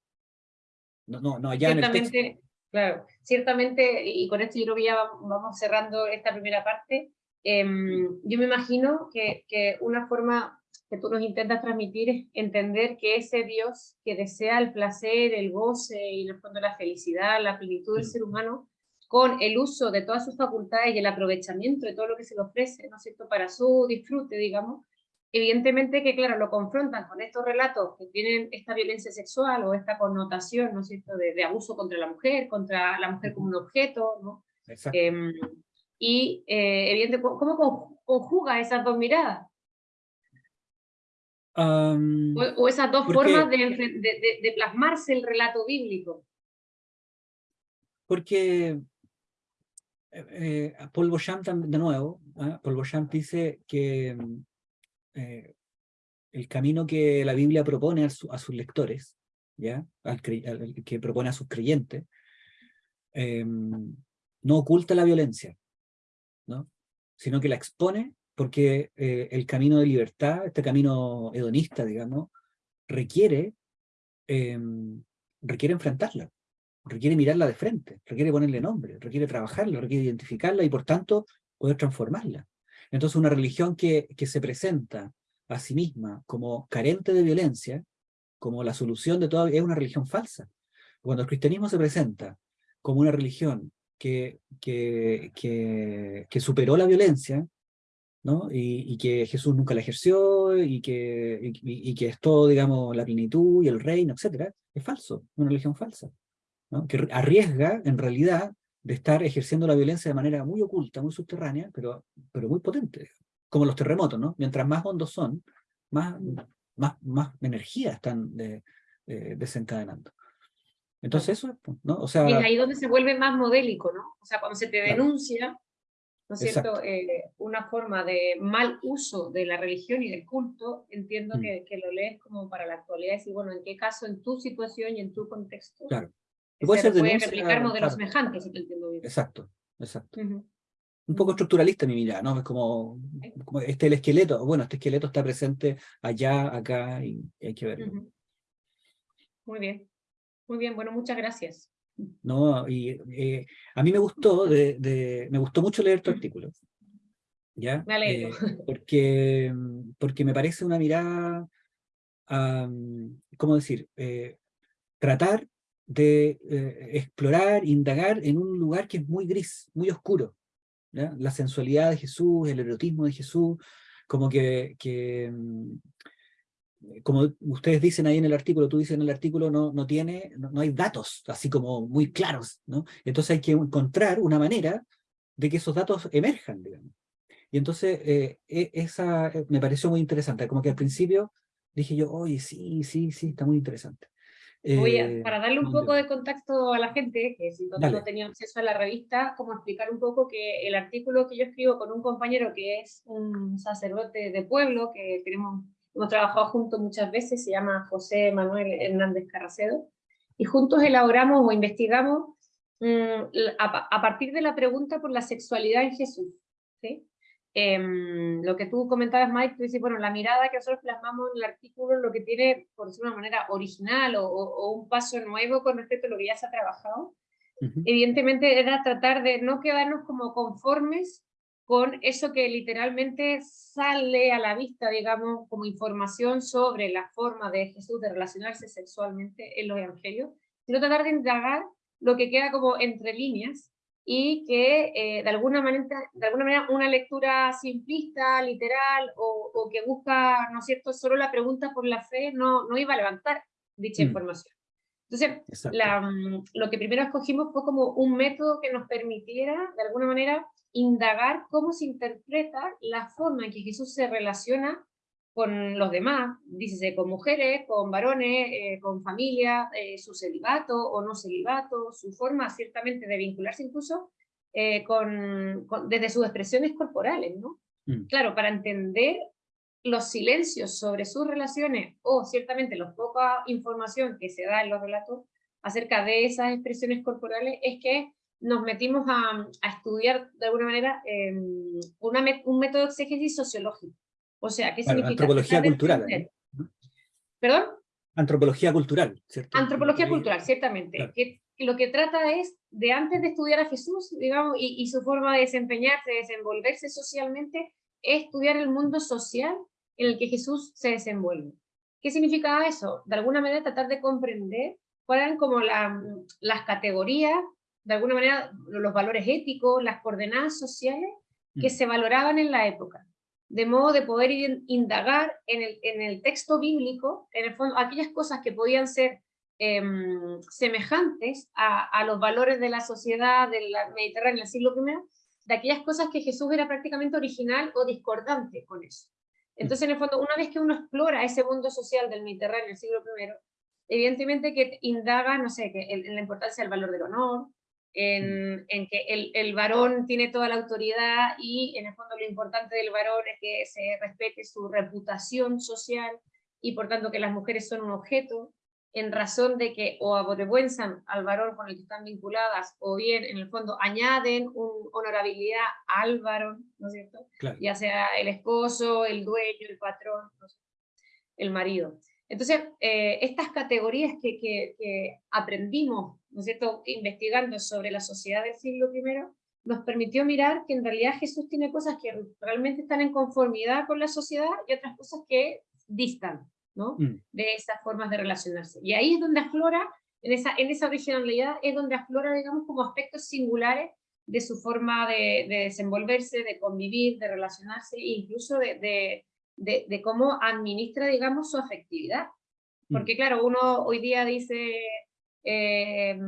No, no, no allá en el Claro, ciertamente, y con esto yo creo que ya vamos cerrando esta primera parte, em, yo me imagino que, que una forma que tú nos intentas transmitir es entender que ese Dios que desea el placer, el goce y en el fondo la felicidad, la plenitud del ser humano, con el uso de todas sus facultades y el aprovechamiento de todo lo que se le ofrece, ¿no es cierto?, para su disfrute, digamos, evidentemente que, claro, lo confrontan con estos relatos que tienen esta violencia sexual o esta connotación, ¿no es cierto?, de, abuso contra la mujer, contra la mujer como un objeto, ¿no? Em, y, eh, evidentemente, ¿cómo conjuga esas dos miradas? o, esas dos formas de, plasmarse el relato bíblico. Porque eh, eh, Paul Beauchamp, de nuevo, ¿ah? Paul Beauchamp dice que eh, el camino que la Biblia propone a, sus lectores, ¿ya? que propone a sus creyentes, em, no oculta la violencia, ¿no? sino que la expone porque eh, el camino de libertad, este camino hedonista, digamos, requiere, em, requiere enfrentarla, requiere mirarla de frente, requiere ponerle nombre, requiere trabajarla, requiere identificarla y por tanto poder transformarla. Entonces una religión que, que se presenta a sí misma como carente de violencia, como la solución de todo, es una religión falsa. Cuando el cristianismo se presenta como una religión que, que, que, superó la violencia, ¿no? Y, que Jesús nunca la ejerció, y que, y, que es todo, digamos, la plenitud y el reino, etc., es falso, una religión falsa, ¿no? que arriesga, en realidad, de estar ejerciendo la violencia de manera muy oculta, muy subterránea, pero, pero muy potente, como los terremotos, ¿no? Mientras más hondos son, más, más, más energía están desencadenando. Entonces eso es, ¿no? O sea, y es ahí donde se vuelve más modélico, ¿no? O sea, cuando se te denuncia, ¿no es cierto?, eh, una forma de mal uso de la religión y del culto, entiendo mm. que, que, lo lees como para la actualidad, decir, bueno, ¿en qué caso, en tu situación y en tu contexto? Claro. Puede, se puede replicar modelos semejantes, si te entiendo bien. Exacto, exacto. Un poco estructuralista mi mirada, ¿no? Es como, como, este el esqueleto, bueno, este esqueleto está presente allá, acá, y, hay que verlo. Muy bien, muy bien, bueno, muchas gracias. ¿no? Y eh, a mí me gustó, de, me gustó mucho leer tu artículo. ¿ya? Me eh, porque, porque me parece una mirada, ¿cómo decir? Eh, tratar de explorar, indagar en un lugar que es muy gris, muy oscuro. La sensualidad de Jesús, el erotismo de Jesús, como que, que como ustedes dicen ahí en el artículo, tú dices en el artículo, no, no tiene, no, hay datos así como muy claros, ¿no? Entonces hay que encontrar una manera de que esos datos emerjan, digamos. Y entonces eh, e, esa eh, me pareció muy interesante, como que al principio dije yo, oye, sí, sí, sí, está muy interesante. Eh, para darle un poco de contacto a la gente, que si no, tenía acceso a la revista, como explicar un poco que el artículo que yo escribo con un compañero que es un sacerdote de pueblo, que tenemos hemos trabajado juntos muchas veces, se llama José Manuel Hernández Carracedo, y juntos elaboramos o investigamos mm, a, partir de la pregunta por la sexualidad en Jesús. ¿sí? Em, lo que tú comentabas, Mike, tú dices, bueno, la mirada que nosotros plasmamos en el artículo, lo que tiene, por decirlo de una manera original o, un paso nuevo con respecto a lo que ya se ha trabajado, evidentemente era tratar de no quedarnos como conformes con eso que literalmente sale a la vista, digamos, como información sobre la forma de Jesús de relacionarse sexualmente en los evangelios, sino tratar de indagar lo que queda como entre líneas y que eh, de, alguna manera, de alguna manera una lectura simplista, literal, o, que busca, ¿no es cierto?, solo la pregunta por la fe, no, no iba a levantar dicha mm. información. Entonces, la, mm, lo que primero escogimos fue como un método que nos permitiera, de alguna manera, indagar cómo se interpreta la forma en que Jesús se relaciona con los demás, dícese con mujeres, con varones, eh, con familia, eh, su celibato o no celibato, su forma ciertamente de vincularse incluso eh, con, desde sus expresiones corporales, ¿no? Mm. Claro, para entender los silencios sobre sus relaciones o ciertamente la poca información que se da en los relatos acerca de esas expresiones corporales es que nos metimos a, estudiar de alguna manera em, un método de exégesis sociológico. O sea, ¿qué significa? Antropología cultural. ¿Perdón? Antropología cultural, ¿cierto? Antropología cultural, ciertamente. Que lo que trata es de antes de estudiar a Jesús, digamos, y, y su forma de desempeñarse, de desenvolverse socialmente, estudiar el mundo social en el que Jesús se desenvuelve. ¿Qué significa eso? De alguna manera tratar de comprender cuáles eran como las categorías de alguna manera, los valores éticos, las coordenadas sociales que mm. se valoraban en la época. De modo de poder indagar en el, en el texto bíblico, en el fondo, aquellas cosas que podían ser em, semejantes a, los valores de la sociedad del Mediterráneo del siglo I, de aquellas cosas que Jesús era prácticamente original o discordante con eso. Entonces, en el fondo, una vez que uno explora ese mundo social del Mediterráneo del siglo I, evidentemente que indaga, no sé, que la importancia del valor del honor, en, en que el, el, varón tiene toda la autoridad y en el fondo lo importante del varón es que se respete su reputación social y por tanto que las mujeres son un objeto, en razón de que o avergüenzan al varón con el que están vinculadas, o bien en el fondo añaden una honorabilidad al varón, ¿no es cierto? Ya sea el esposo, el dueño, el patrón, el marido. Entonces, eh, estas categorías que, que, aprendimos, ¿no es cierto?, investigando sobre la sociedad del siglo I, nos permitió mirar que en realidad Jesús tiene cosas que realmente están en conformidad con la sociedad y otras cosas que distan, Mm. de esas formas de relacionarse. Y ahí es donde aflora, en esa, en esa originalidad, es donde aflora, digamos, como aspectos singulares de su forma de, desenvolverse, de convivir, de relacionarse, e incluso de, de, de, cómo administra, digamos, su afectividad. Mm. Porque claro, uno hoy día dice eh,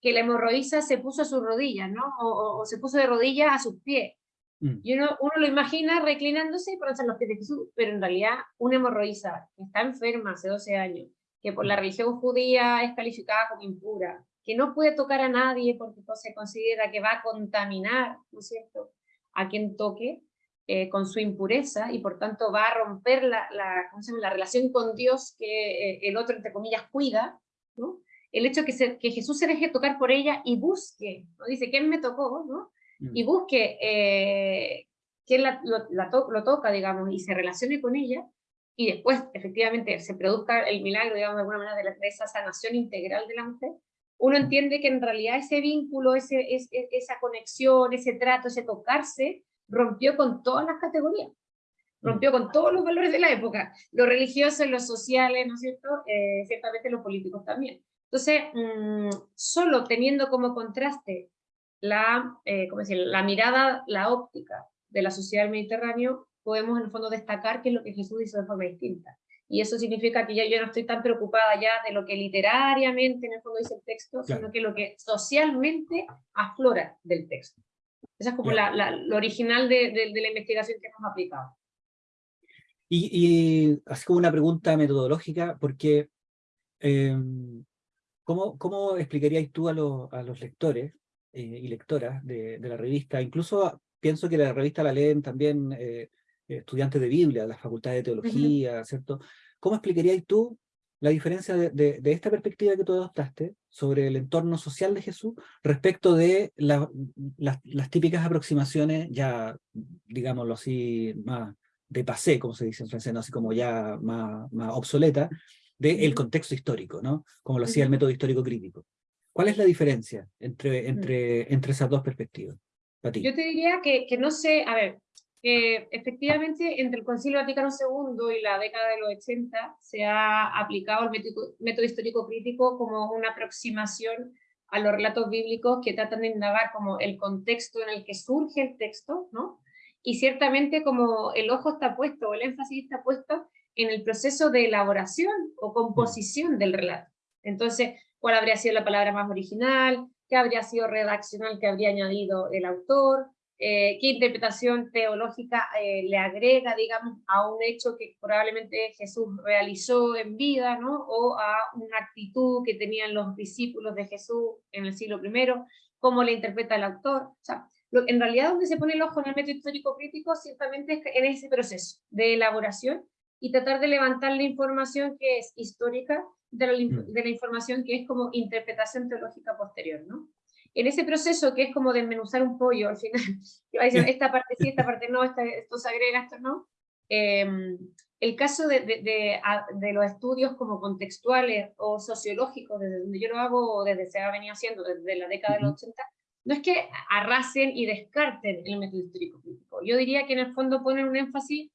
que la hemorroísa se puso a sus rodillas, ¿no? O, o, se puso de rodillas a sus pies. Mm. Y uno, uno, lo imagina reclinándose y ponerse los pies de Jesús, pero en realidad una hemorroísa que está enferma hace 12 años, que por la mm. religión judía es calificada como impura, que no puede tocar a nadie porque se considera que va a contaminar, ¿no es cierto?, a quien toque eh, con su impureza y por tanto va a romper la, la, la relación con Dios que eh, el otro, entre comillas, cuida, ¿no? El hecho que, se, que Jesús se deje tocar por ella y busque, ¿no? Dice, ¿quién me tocó? ¿no? y mm. busque eh, quién la, lo, toca, digamos, y se relacione con ella, y después efectivamente se produzca el milagro, digamos, de alguna manera, de, esa sanación integral de la mujer, uno entiende que en realidad ese vínculo, ese, e, esa conexión, ese trato, ese tocarse, rompió con todas las categorías, rompió con todos los valores de la época, los religiosos, los sociales, ¿no es cierto? Eh, ciertamente los políticos también. Entonces, solo teniendo como contraste la, eh, decir, la mirada, la óptica de la sociedad del Mediterráneo, podemos en el fondo destacar qué es lo que Jesús hizo de forma distinta. Y eso significa que ya yo no estoy tan preocupada ya de lo que literariamente en el fondo dice el texto, sino que lo que socialmente aflora del texto. Esa es como la, la, lo original de, de, la investigación que hemos aplicado. Y, y así como una pregunta metodológica, porque em, ¿cómo, ¿cómo explicarías tú a, a los lectores eh, y lectoras de, la revista. Incluso pienso que la revista la leen también eh, estudiantes de Biblia, de las facultades de teología, ¿cierto? ¿Cómo explicarías tú la diferencia de, esta perspectiva que tú adoptaste sobre el entorno social de Jesús respecto de las típicas aproximaciones ya, digámoslo así, más de pasé, como se dice en francés, así como ya más, más obsoleta, del contexto histórico, ¿no? Como lo hacía el método histórico crítico. ¿Cuál es la diferencia entre, mm. entre, entre esas dos perspectivas? Yo te diría que, que no sé, a ver, que efectivamente entre el Concilio Vaticano II y la década de los 80 se ha aplicado el método, histórico crítico como una aproximación a los relatos bíblicos que tratan de indagar como el contexto en el que surge el texto, ¿no? Y ciertamente como el ojo está puesto, el énfasis está puesto en el proceso de elaboración o composición del relato. Entonces, cuál habría sido la palabra más original, qué habría sido redaccional que habría añadido el autor, eh, qué interpretación teológica eh, le agrega, digamos, a un hecho que probablemente Jesús realizó en vida, ¿no? O a una actitud que tenían los discípulos de Jesús en el siglo I, cómo le interpreta el autor. O sea, en realidad donde se pone el ojo en el método histórico crítico ciertamente es en ese proceso de elaboración y tratar de levantar la información que es histórica de la, mm. de la, información que es como interpretación teológica posterior, ¿no? En ese proceso que es como desmenuzar un pollo al final, [LAUGHS] esta parte sí, esta parte no, esto se agrega, esto no. Em, el caso de, de, de, los estudios como contextuales o sociológicos, desde donde yo lo hago, desde se ha venido haciendo desde la década de los 80, no es que arrasen y descarten el método histórico crítico. Yo diría que en el fondo ponen un énfasis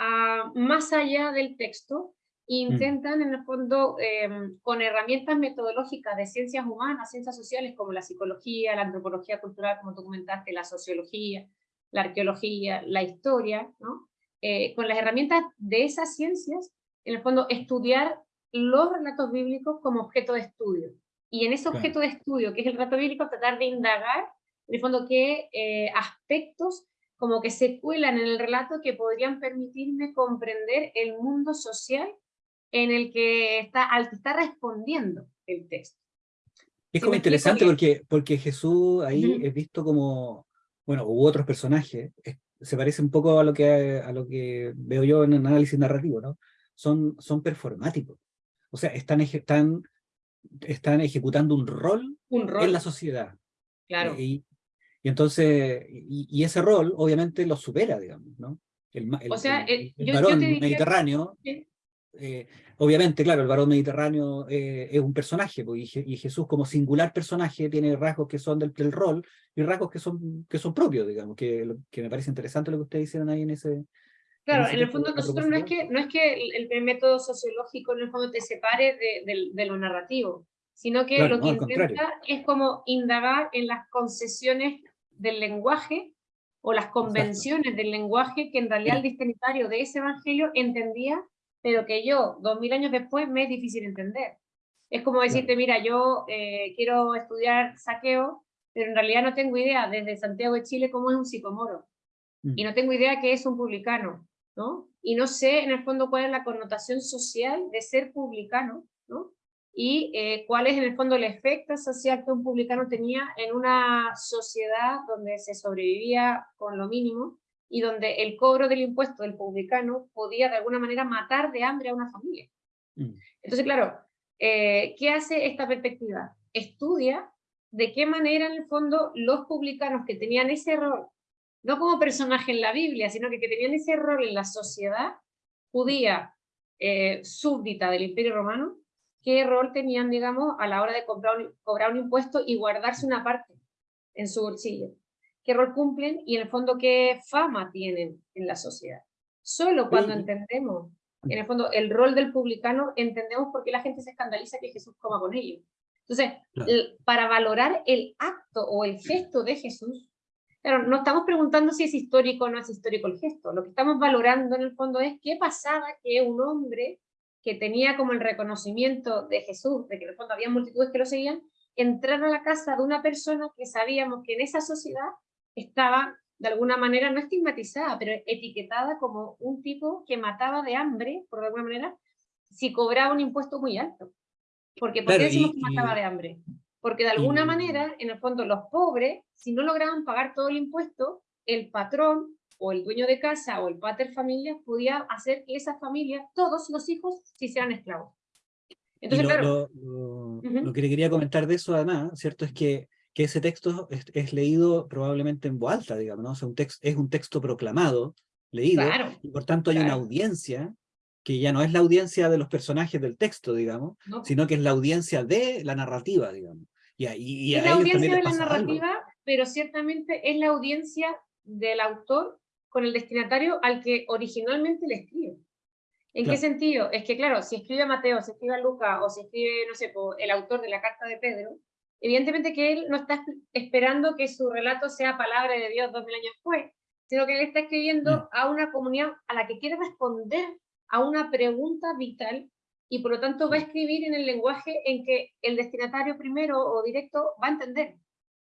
a, más allá del texto Mm. intentan en el fondo em, con herramientas metodológicas de ciencias humanas, ciencias sociales como la psicología, la antropología cultural, como tú comentaste, la sociología, la arqueología, la historia, ¿no? eh, con las herramientas de esas ciencias, en el fondo, estudiar los relatos bíblicos como objeto de estudio. Y en ese objeto de estudio, que es el relato bíblico, tratar de indagar, en el fondo, qué eh, aspectos como que se cuelan en el relato que podrían permitirme comprender el mundo social en el que está, al que está respondiendo el texto. Es como interesante porque, porque Jesús ahí es visto como, bueno, u otros personajes, se parece un poco a lo que, a lo que veo yo en el análisis narrativo, ¿no? Son, son performáticos. O sea, están, están, están ejecutando un rol, un rol, en la sociedad. Claro. Y, y entonces, y, ese rol obviamente lo supera, digamos, ¿no? El, o sea, el, varón mediterráneo, eh, obviamente, claro, el varón mediterráneo eh, es un personaje, pues, y, Jesús como singular personaje tiene rasgos que son del, rol y rasgos que son, que son propios, digamos, que, que me parece interesante lo que ustedes hicieron ahí en ese... Claro, en, el fondo nosotros no es que, no es que el, método sociológico en el fondo te separe de, de lo narrativo, sino que lo que intenta es como indagar en las concesiones del lenguaje o las convenciones del lenguaje que en realidad el destinatario de ese evangelio entendía, pero que yo, dos mil años después, me es difícil entender. Es como decirte, mira, yo eh, quiero estudiar saqueo, pero en realidad no tengo idea desde Santiago de Chile cómo es un psicomoro. Mm. Y no tengo idea qué es un publicano, ¿no? Y no sé en el fondo cuál es la connotación social de ser publicano, ¿no? Y eh, cuál es en el fondo el efecto social que un publicano tenía en una sociedad donde se sobrevivía con lo mínimo y donde el cobro del impuesto del publicano podía de alguna manera matar de hambre a una familia. Mm. Entonces, claro, eh, ¿qué hace esta perspectiva? Estudia de qué manera en el fondo los publicanos que tenían ese rol, no como personaje en la Biblia, sino que, que tenían ese rol en la sociedad judía eh, súbdita del Imperio Romano, qué rol tenían, digamos, a la hora de comprar cobrar un impuesto y guardarse una parte en su bolsillo. ¿Qué rol cumplen y en el fondo qué fama tienen en la sociedad? Solo cuando entendemos, en el fondo, el rol del publicano, entendemos por qué la gente se escandaliza que Jesús coma con ellos. Entonces, para valorar el acto o el gesto de Jesús, claro, no estamos preguntando si es histórico o no es histórico el gesto, lo que estamos valorando en el fondo es qué pasaba que un hombre que tenía como el reconocimiento de Jesús, de que en el fondo había multitudes que lo seguían, entrar a la casa de una persona que sabíamos que en esa sociedad estaba de alguna manera no estigmatizada, pero etiquetada como un tipo que mataba de hambre, por alguna manera, si cobraba un impuesto muy alto. Porque, ¿Por qué decimos que mataba de hambre? Porque de alguna manera, en el fondo, los pobres, si no lograban pagar todo el impuesto, el patrón o el dueño de casa o el pater familia podía hacer que esa familia, todos los hijos, se hicieran esclavos. Entonces, lo, claro. Lo, que le quería comentar de eso, además, ¿cierto? Es que, que ese texto es, leído probablemente en voz alta, digamos, ¿no? O sea, un texto, es un texto proclamado, leído, y por tanto hay una audiencia que ya no es la audiencia de los personajes del texto, digamos, sino que es la audiencia de la narrativa, digamos. Y, y, es la audiencia de la narrativa, pero ciertamente es la audiencia del autor con el destinatario al que originalmente le escribe. ¿En qué sentido? Es que, claro, si escribe a Mateo, si escribe a Lucas, o si escribe, no sé, el autor de la carta de Pedro, evidentemente que él no está esperando que su relato sea palabra de Dios dos mil años después, sino que él está escribiendo mm. a una comunidad a la que quiere responder a una pregunta vital y por lo tanto va a escribir en el lenguaje en que el destinatario primero o directo va a entender.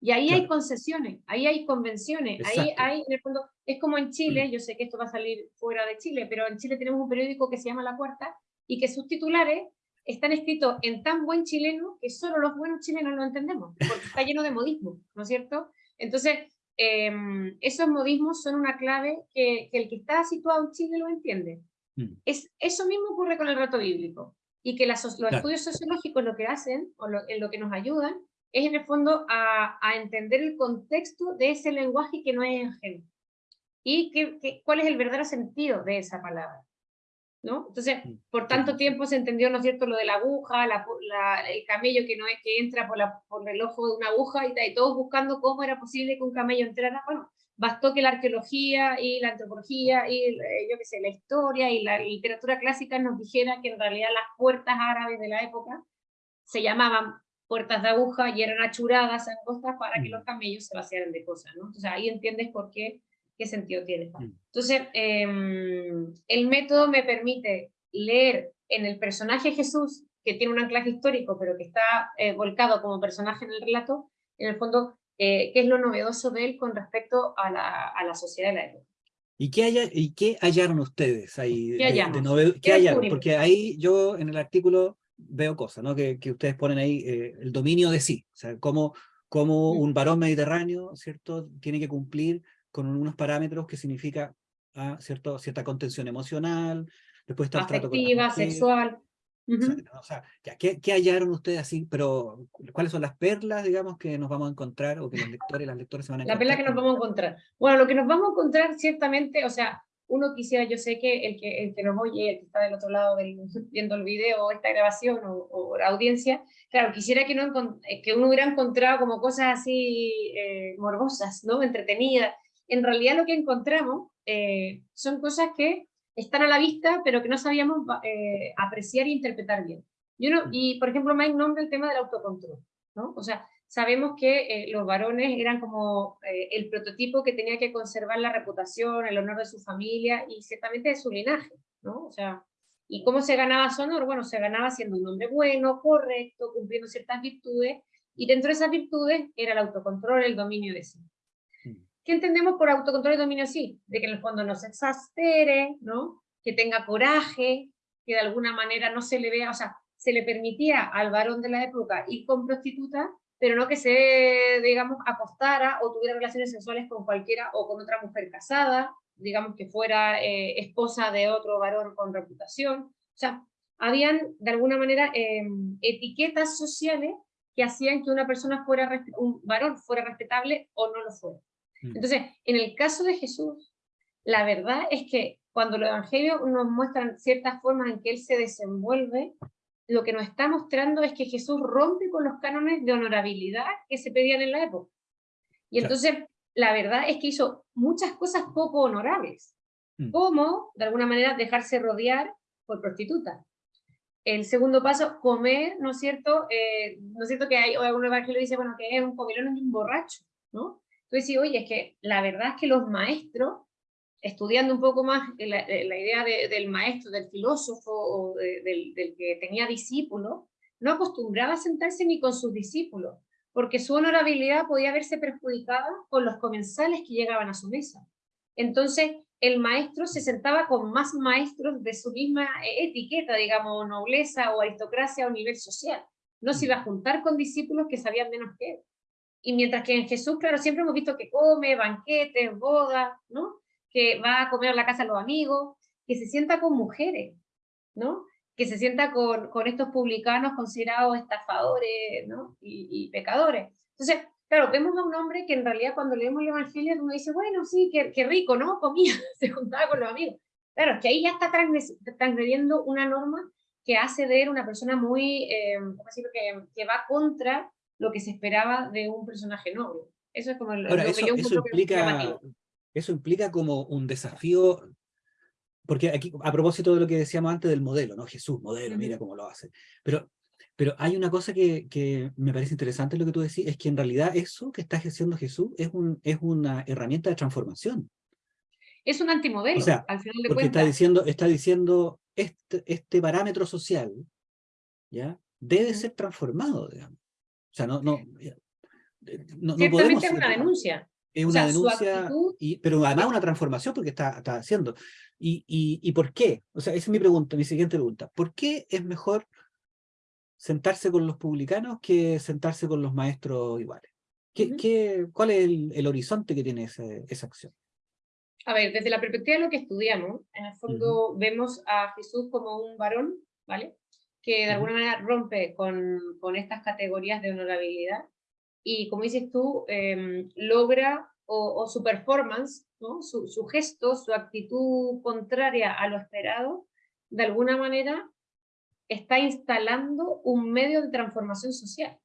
Y ahí hay concesiones, ahí hay convenciones, ahí hay, en el fondo, es como en Chile, mm. yo sé que esto va a salir fuera de Chile, pero en Chile tenemos un periódico que se llama La Cuarta y que sus titulares están escritos en tan buen chileno que solo los buenos chilenos lo entendemos, porque está lleno de modismo, ¿no es cierto? Entonces, em, esos modismos son una clave que, el que está situado en Chile lo entiende. Mm. Es, eso mismo ocurre con el rato bíblico, y que los estudios sociológicos lo que hacen, o en lo que nos ayudan, es en el fondo a, entender el contexto de ese lenguaje que no es ajeno. Y que, cuál es el verdadero sentido de esa palabra. ¿no? Entonces, mm, por tanto tiempo se entendió, ¿no es cierto?, lo de la aguja, el camello que no es que entra por, la, por el ojo de una aguja y, y todos buscando cómo era posible que un camello entrara. Bueno, bastó que la arqueología y la antropología y, eh, yo qué sé, la historia y la literatura clásica nos dijera que en realidad las puertas árabes de la época se llamaban puertas de aguja y eran achuradas, angostas, para que los mm. camellos se vaciaran de cosas, ¿no? Entonces ahí entiendes por qué ¿qué sentido tiene? Mm. Entonces, em, el método me permite leer en el personaje Jesús, que tiene un anclaje histórico, pero que está eh, volcado como personaje en el relato, en el fondo, eh, qué es lo novedoso de él con respecto a la, a la sociedad de la época. ¿Y qué, haya, ¿Y qué hallaron ustedes ahí? ¿Qué, de, ¿Qué, hallaron? Porque ahí yo en el artículo veo cosas, ¿no? Que, que ustedes ponen ahí eh, el dominio de sí, o sea, cómo, cómo un varón mediterráneo, ¿cierto? Tiene que cumplir con unos parámetros que significa ah, ¿cierto? cierta contención emocional, después está el trato con sexual. O sea, ¿qué, ¿qué, hallaron ustedes así? Pero, ¿cuáles son las perlas, digamos, que nos vamos a encontrar o que los lectores y las lectoras se van a encontrar? La perla que nos vamos a encontrar. Bueno, lo que nos vamos a encontrar ciertamente, o sea, uno quisiera, yo sé que el que, el que nos oye, el que está del otro lado del, [LAUGHS] viendo el video o esta grabación o, la audiencia, claro, quisiera que, no, eh, que uno hubiera encontrado como cosas así eh, morbosas, ¿no? entretenidas. En realidad lo que encontramos eh, son cosas que están a la vista, pero que no sabíamos apreciar e interpretar bien. Y, uno, mm. y, por ejemplo, Mike nombra el tema del autocontrol, ¿no? O sea, sabemos que eh, los varones eran como eh, el prototipo que tenía que conservar la reputación, el honor de su familia y ciertamente de su linaje, ¿no? O sea, ¿y cómo se ganaba su honor? Bueno, se ganaba siendo un hombre bueno, correcto, cumpliendo ciertas virtudes, y dentro de esas virtudes era el autocontrol, el dominio de sí. Mm. ¿Qué entendemos por autocontrol y dominio de sí? De que en el fondo no se exastere, ¿no? Que tenga coraje, que de alguna manera no se le vea, o sea, se le permitía al varón de la época ir con prostitutas, pero no que se, digamos, acostara o tuviera relaciones sexuales con cualquiera o con otra mujer casada, digamos que fuera eh, esposa de otro varón con reputación. O sea, habían de alguna manera em, etiquetas sociales que hacían que una persona fuera, un varón fuera respetable o no lo fuera. Mm. Entonces, en el caso de Jesús, la verdad es que cuando los evangelios nos muestran ciertas formas en que él se desenvuelve, lo que nos está mostrando es que Jesús rompe con los cánones de honorabilidad que se pedían en la época. Y entonces, la verdad es que hizo muchas cosas poco honorables, mm. como, de alguna manera, dejarse rodear por prostitutas. El segundo paso, comer, ¿no es cierto? Eh, ¿No es cierto que hay algún evangelio dice, bueno, que es un comilón y un borracho, ¿no? Entonces, sí, oye, es que la verdad es que los maestros estudiando un poco más la, idea del maestro, del filósofo o del, que tenía discípulos, no acostumbraba a sentarse ni con sus discípulos, porque su honorabilidad podía verse perjudicada con los comensales que llegaban a su mesa. Entonces, el maestro se sentaba con más maestros de su misma etiqueta, digamos, nobleza o aristocracia o nivel social. No se iba a juntar con discípulos que sabían menos que él. Y mientras que en Jesús, claro, siempre hemos visto que come, banquetes, bodas, ¿no? Que va a comer a la casa de los amigos, que se sienta con mujeres, ¿no? que se sienta con, con estos publicanos considerados estafadores ¿no? y, pecadores. Entonces, claro, vemos a un hombre que en realidad cuando leemos el Evangelio uno dice, bueno, sí, qué, qué rico, ¿no? Comía, [LAUGHS] se juntaba con los amigos. Claro, es que ahí ya está transgrediendo una norma que hace de él una persona muy, eh, ¿cómo decirlo? Que, que, va contra lo que se esperaba de un personaje noble. Eso es como lo, que yo eso implica, eso implica como un desafío, porque aquí, a propósito de lo que decíamos antes del modelo, ¿no? Jesús, modelo, mira cómo lo hace. Pero, pero hay una cosa que, que me parece interesante lo que tú decís, es que en realidad eso que está haciendo Jesús es, un, es una herramienta de transformación. Es un antimodelo, o sea, al final de porque está diciendo, está diciendo este, este parámetro social, ¿ya? Debe ser transformado, digamos. O sea, no, no, no, Ciertamente es una denuncia. Es una denuncia, y, pero además una transformación porque está, está haciendo. Y, y, por qué? O sea, esa es mi pregunta, mi siguiente pregunta. ¿Por qué es mejor sentarse con los publicanos que sentarse con los maestros iguales? ¿Qué, qué, ¿Cuál es el, horizonte que tiene esa acción? A ver, desde la perspectiva de lo que estudiamos, en el fondo vemos a Jesús como un varón, ¿vale? Que de alguna manera rompe con, con estas categorías de honorabilidad y como dices tú, em, logra o, su performance, ¿no? su, su, gesto, su actitud contraria a lo esperado, de alguna manera está instalando un medio de transformación social.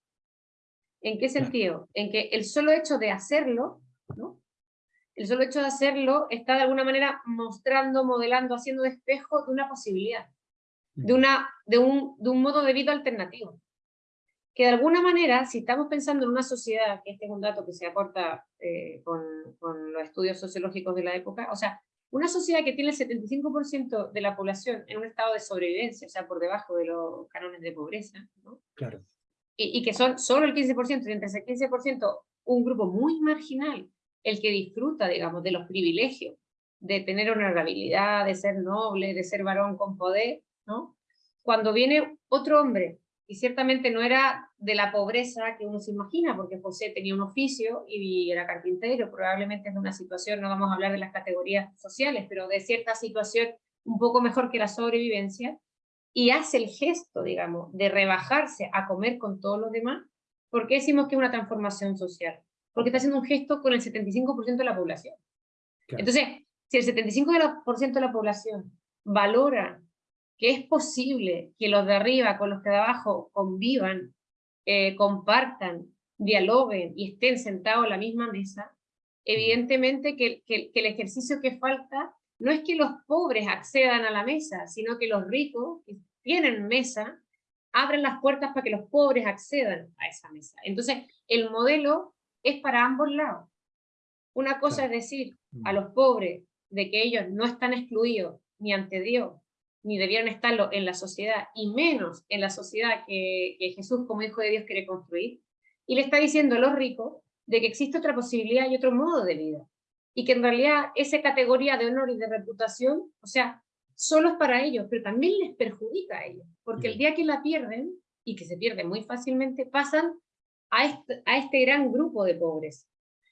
¿En qué sentido? En que el solo hecho de hacerlo, ¿no? el solo hecho de hacerlo está de alguna manera mostrando, modelando, haciendo espejo de una posibilidad, de, una, de, un, de un modo de vida alternativo que de alguna manera, si estamos pensando en una sociedad, que este es un dato que se aporta eh, con, con, los estudios sociológicos de la época, o sea, una sociedad que tiene el 75% de la población en un estado de sobrevivencia, o sea, por debajo de los cánones de pobreza, ¿no? Claro. Y, y, que son solo el 15%, y entre ese 15%, un grupo muy marginal, el que disfruta, digamos, de los privilegios, de tener honorabilidad, de ser noble, de ser varón con poder, ¿no? Cuando viene otro hombre, y ciertamente no era de la pobreza que uno se imagina, porque José tenía un oficio y era carpintero, probablemente es una situación, no vamos a hablar de las categorías sociales, pero de cierta situación un poco mejor que la sobrevivencia, y hace el gesto, digamos, de rebajarse a comer con todos los demás, ¿por qué decimos que es una transformación social? Porque está haciendo un gesto con el 75% de la población. Entonces, si el 75% de la población valora que es posible que los de arriba con los que de abajo convivan, eh, compartan, dialoguen y estén sentados a la misma mesa, evidentemente que, que, el ejercicio que falta no es que los pobres accedan a la mesa, sino que los ricos que tienen mesa abren las puertas para que los pobres accedan a esa mesa. Entonces, el modelo es para ambos lados. Una cosa es decir a los pobres de que ellos no están excluidos ni ante Dios, ni debieran estarlo en la sociedad, y menos en la sociedad que, Jesús como Hijo de Dios quiere construir, y le está diciendo a los ricos de que existe otra posibilidad y otro modo de vida, y que en realidad esa categoría de honor y de reputación, o sea, solo es para ellos, pero también les perjudica a ellos, porque el día que la pierden, y que se pierde muy fácilmente, pasan a este, a este gran grupo de pobres.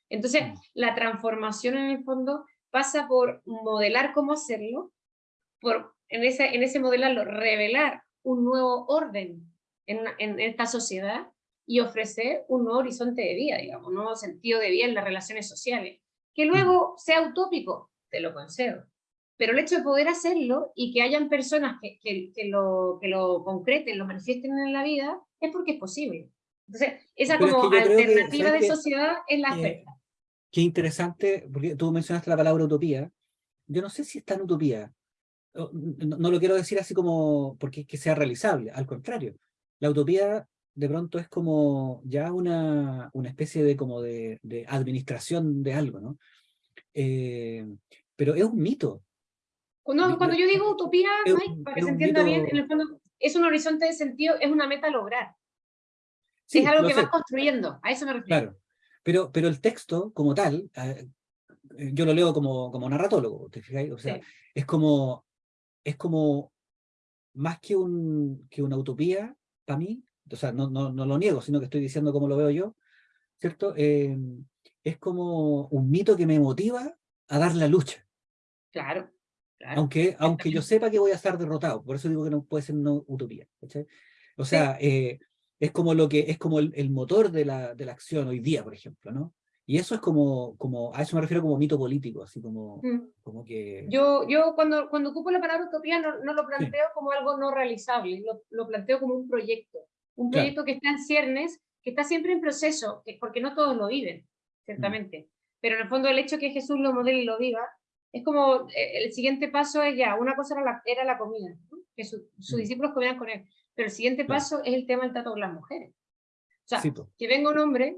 Entonces, la transformación en el fondo pasa por modelar cómo hacerlo, por en ese, en ese modelarlo revelar un nuevo orden en, en, esta sociedad y ofrecer un nuevo horizonte de vida, digamos, un nuevo sentido de vida en las relaciones sociales. Que luego sea utópico, te lo concedo. Pero el hecho de poder hacerlo y que hayan personas que, que, que, lo, que lo concreten, lo manifiesten en la vida, es porque es posible. Entonces, esa como alternativa de sociedad es la oferta. qué interesante, porque tú mencionaste la palabra utopía. Yo no sé si está en utopía, no, lo quiero decir así como porque que sea realizable, al contrario. La utopía de pronto es como ya una, una especie de, como de, de administración de algo, ¿no? Eh, pero es un mito. Cuando, cuando yo digo utopía, para que se entienda bien, en el fondo es un horizonte de sentido, es una meta a lograr. es algo que vas construyendo, a eso me refiero. Claro, pero, pero el texto como tal, eh, yo lo leo como, como narratólogo, ¿te fijáis? O sea, es como es como más que, un, que una utopía para mí, o sea, no, no, no, lo niego, sino que estoy diciendo cómo lo veo yo, ¿cierto? Eh, es como un mito que me motiva a dar la lucha. Claro. Aunque, aunque yo sepa que voy a estar derrotado, por eso digo que no puede ser una utopía. O sea, eh, es como, lo que, es como el, el motor de la, de la acción hoy día, por ejemplo, ¿no? Y eso es como, como, a eso me refiero como mito político, así como, mm. como que... Yo, yo cuando, cuando ocupo la palabra utopía no, no lo planteo como algo no realizable, lo, lo, planteo como un proyecto, un proyecto que está en ciernes, que está siempre en proceso, porque no todos lo viven, ciertamente. Mm. Pero en el fondo el hecho que Jesús lo modele y lo viva, es como, eh, el siguiente paso es ya, una cosa era la, era la comida, que sus mm. discípulos comían con él, pero el siguiente paso es el tema del trato con las mujeres. O sea, que venga un hombre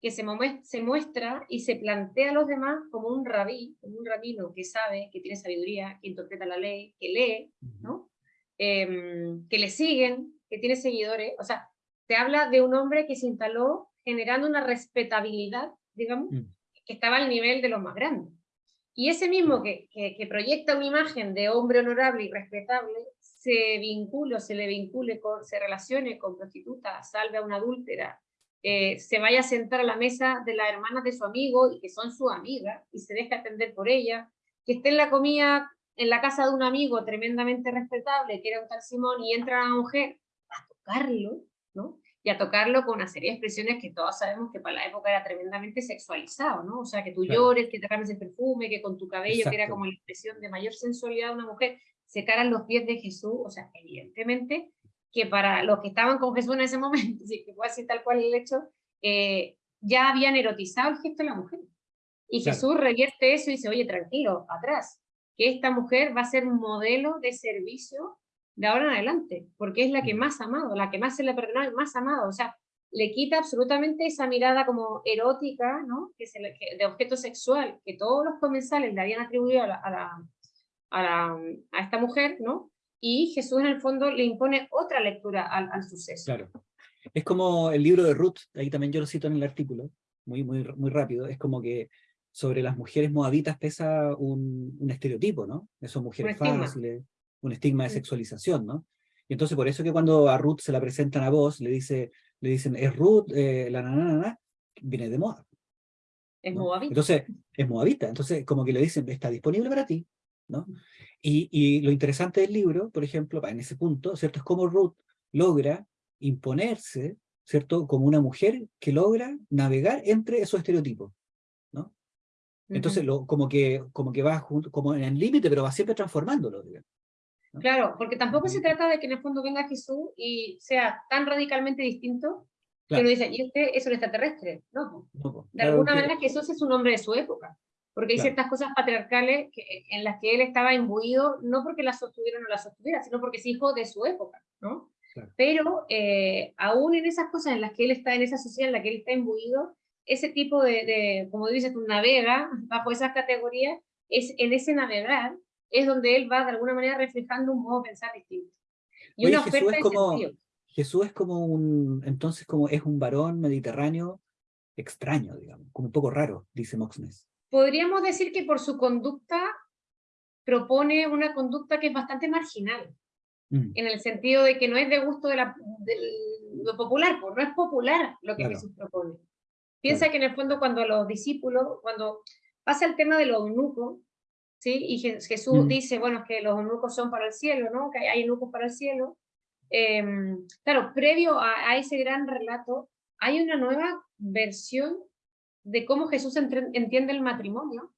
que se, se muestra y se plantea a los demás como un rabí, como un rabino que sabe, que tiene sabiduría, que interpreta la ley, que lee, ¿no? Em, que le siguen, que tiene seguidores, o sea, te habla de un hombre que se instaló generando una respetabilidad, digamos, mm. que estaba al nivel de los más grandes. Y ese mismo que, que, que, proyecta una imagen de hombre honorable y respetable, se vincula, se le vincule, con, se relacione con prostituta, salve a una adúltera, eh, se vaya a sentar a la mesa de las hermanas de su amigo y que son su amiga y se deja atender por ella, que esté en la comida en la casa de un amigo tremendamente respetable, que era un tal Simón, y entra una mujer a tocarlo, ¿no? Y a tocarlo con una serie de expresiones que todos sabemos que para la época era tremendamente sexualizado, ¿no? O sea, que tú llores, que te rames el perfume, que con tu cabello, que era como la expresión de mayor sensualidad de una mujer, se caran los pies de Jesús, o sea, evidentemente que para los que estaban con Jesús en ese momento, [LAUGHS] si que fue así tal cual el hecho, eh, ya habían erotizado el gesto de la mujer. Y Jesús revierte eso y dice, oye, tranquilo, atrás, que esta mujer va a ser un modelo de servicio de ahora en adelante, porque es la que mm. más amado, la que más se le y más amado. O sea, le quita absolutamente esa mirada como erótica, ¿no? que se de objeto sexual, que todos los comensales le habían atribuido a, la, a, a, esta mujer, ¿no? Y Jesús en el fondo le impone otra lectura al, al, suceso. Claro. Es como el libro de Ruth, ahí también yo lo cito en el artículo, muy, muy, muy rápido, es como que sobre las mujeres moabitas pesa un, un estereotipo, ¿no? Esas mujeres fáciles, un estigma de sexualización, ¿no? Y entonces por eso que cuando a Ruth se la presentan a vos, le, dice, le dicen, es Ruth, eh, la nanana, viene de Moab. Es moabita. Entonces, es moabita. Entonces, como que le dicen, está disponible para ti, ¿no? Y, y lo interesante del libro, por ejemplo, en ese punto, ¿cierto? Es como Ruth logra imponerse, ¿cierto? Como una mujer que logra navegar entre esos estereotipos, ¿no? Entonces, lo, como, que, como que va como en el límite, pero va siempre transformándolo, digamos. Claro, porque tampoco se trata de que en el fondo venga Jesús y sea tan radicalmente distinto que uno dice, y usted es un extraterrestre. No, de alguna manera Jesús es un hombre de su época, porque hay ciertas cosas patriarcales que, en las que él estaba imbuido, no porque las sostuviera o no las sostuviera, sino porque es hijo de su época, ¿no? Pero eh, aún en esas cosas en las que él está, en esa sociedad en la que él está imbuido, ese tipo de, de como dices tú, navega bajo esas categorías, es en ese navegar es donde él va de alguna manera reflejando un modo de pensar distinto. Y una Jesús es como, Jesús es como un, entonces como es un varón mediterráneo extraño, digamos, como un poco raro, dice Moxnes. Podríamos decir que por su conducta propone una conducta que es bastante marginal, mm. en el sentido de que no es de gusto de, la, lo popular, pues no es popular lo que Jesús propone. Piensa que en el fondo cuando los discípulos, cuando pasa el tema de los eunucos, ¿sí? Y Jesús mm. dice, bueno, que los eunucos son para el cielo, ¿no? Que hay eunucos para el cielo. Em, claro, previo a, ese gran relato, hay una nueva versión de cómo Jesús entiende el matrimonio,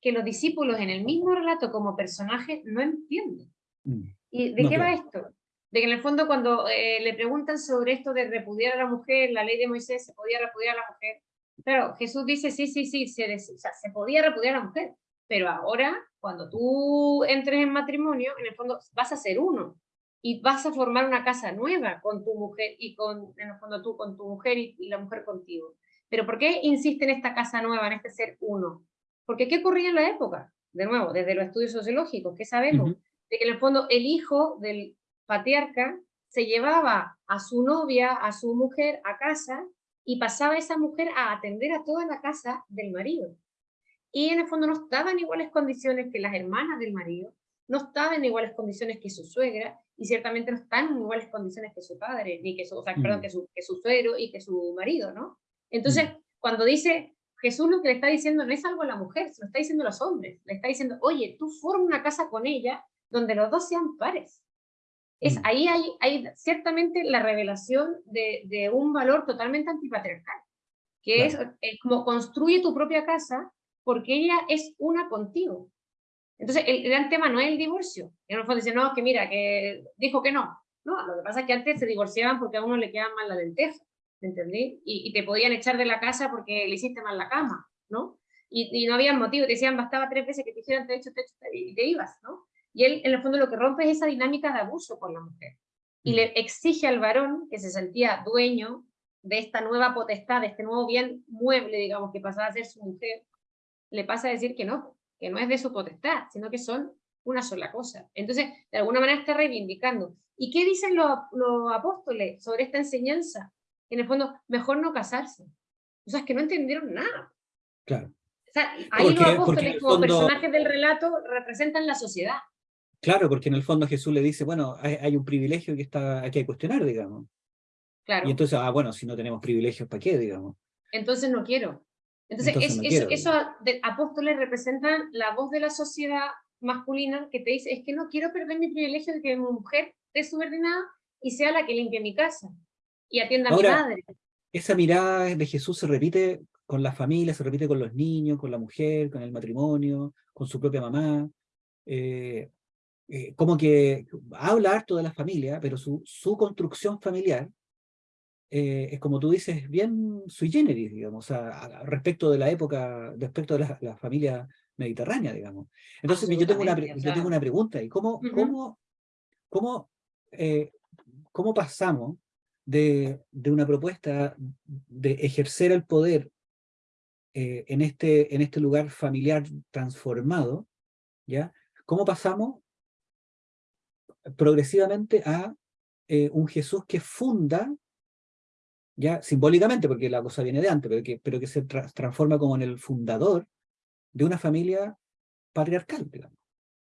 que los discípulos en el mismo relato como personaje no entienden. Mm. ¿Y de qué va esto? De que en el fondo cuando eh, le preguntan sobre esto de repudiar a la mujer, la ley de Moisés se podía repudiar a la mujer, claro, Jesús dice, sí, sí, sí, se, se podía repudiar a la mujer, pero ahora, cuando tú entres en matrimonio, en el fondo vas a ser uno y vas a formar una casa nueva con tu mujer y con, en el fondo tú con tu mujer y, la mujer contigo. Pero ¿por qué insiste en esta casa nueva, en este ser uno? Porque ¿qué ocurría en la época? De nuevo, desde los estudios sociológicos, ¿qué sabemos? De que en el fondo el hijo del patriarca se llevaba a su novia, a su mujer a casa y pasaba esa mujer a atender a toda la casa del marido y en el fondo no estaba en iguales condiciones que las hermanas del marido, no estaba en iguales condiciones que su suegra, y ciertamente no están en iguales condiciones que su padre, ni que su, o sea, perdón, mm. que su, que su suegro y que su marido, ¿no? Entonces, mm. cuando dice Jesús lo que le está diciendo no es algo a la mujer, se lo está diciendo a los hombres, le está diciendo, oye, tú forma una casa con ella donde los dos sean pares. Es, mm. Ahí hay, hay ciertamente la revelación de, de un valor totalmente antipatriarcal, que es, es, como construye tu propia casa porque ella es una contigo. Entonces, el gran tema no es el divorcio. En el fondo dicen, no, que mira, que dijo que no. No, lo que pasa es que antes se divorciaban porque a uno le quedaban mal la lenteja, ¿entendí? Y, y, te podían echar de la casa porque le hiciste mal la cama, ¿no? Y, no había motivo, te decían, bastaba tres veces que te hicieran te hecho, te hecho, y te ibas, ¿no? Y él, en el fondo, lo que rompe es esa dinámica de abuso por la mujer. Y le exige al varón, que se sentía dueño de esta nueva potestad, de este nuevo bien mueble, digamos, que pasaba a ser su mujer, le pasa a decir que no, que no es de su potestad, sino que son una sola cosa. Entonces, de alguna manera está reivindicando. ¿Y qué dicen los, apóstoles sobre esta enseñanza? En el fondo, mejor no casarse. O sea, es que no entendieron nada. Claro. O sea, ahí los apóstoles como personajes del relato representan la sociedad. Claro, porque en el fondo Jesús le dice, bueno, hay, un privilegio que está hay que cuestionar, digamos. Claro. Y entonces, ah, bueno, si no tenemos privilegios, ¿para qué, digamos? Entonces no quiero. Entonces, eso, eso de, apóstoles representan la voz de la sociedad masculina que te dice, es que no quiero perder mi privilegio de que mi mujer esté subordinada y sea la que limpie mi casa y atienda a mi madre. Esa mirada de Jesús se repite con la familia, se repite con los niños, con la mujer, con el matrimonio, con su propia mamá. Eh, eh, como que habla harto de la familia, pero su, su construcción familiar eh, es como tú dices, bien sui generis, digamos, respecto de la época, respecto de la, familia mediterránea, digamos. Entonces yo tengo, una, yo tengo una pregunta, ¿y cómo, cómo, cómo, eh, cómo pasamos de, de una propuesta de ejercer el poder eh, en, este, en este lugar familiar transformado, ¿ya? ¿Cómo pasamos progresivamente a eh, un Jesús que funda, ya simbólicamente, porque la cosa viene de antes, pero que, pero que se transforma como en el fundador de una familia patriarcal, digamos,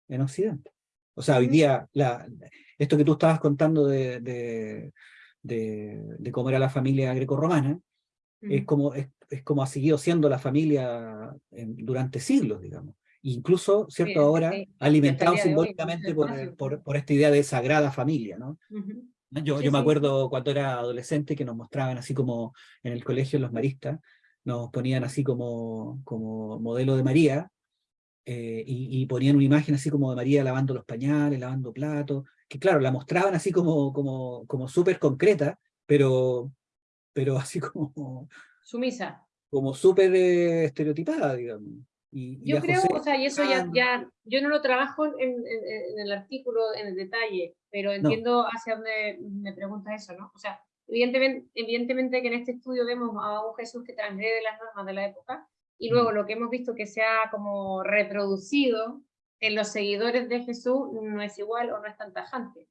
en Occidente. O sea, hoy día, la, esto que tú estabas contando de, de, de, cómo era la familia greco-romana, es, como, es, es, como ha seguido siendo la familia durante siglos, digamos. Incluso, ¿cierto? Ahora, alimentado simbólicamente por, por, por, esta idea de sagrada familia, ¿no? Yo, yo me acuerdo cuando era adolescente que nos mostraban así como en el colegio los maristas, nos ponían así como, como modelo de María, eh, y, ponían una imagen así como de María lavando los pañales, lavando platos, que claro, la mostraban así como, como, como súper concreta, pero, pero así [LAUGHS] como... Sumisa. Como súper eh, estereotipada, digamos. Y, yo creo, o sea, y eso ya, ya, yo no lo trabajo en, el artículo en el detalle, pero entiendo hacia dónde me pregunta eso, ¿no? O sea, evidentemente, evidentemente que en este estudio vemos a un Jesús que transgrede las normas de la época, y luego mm. lo que hemos visto que se ha como reproducido en los seguidores de Jesús no es igual o no es tan tajante.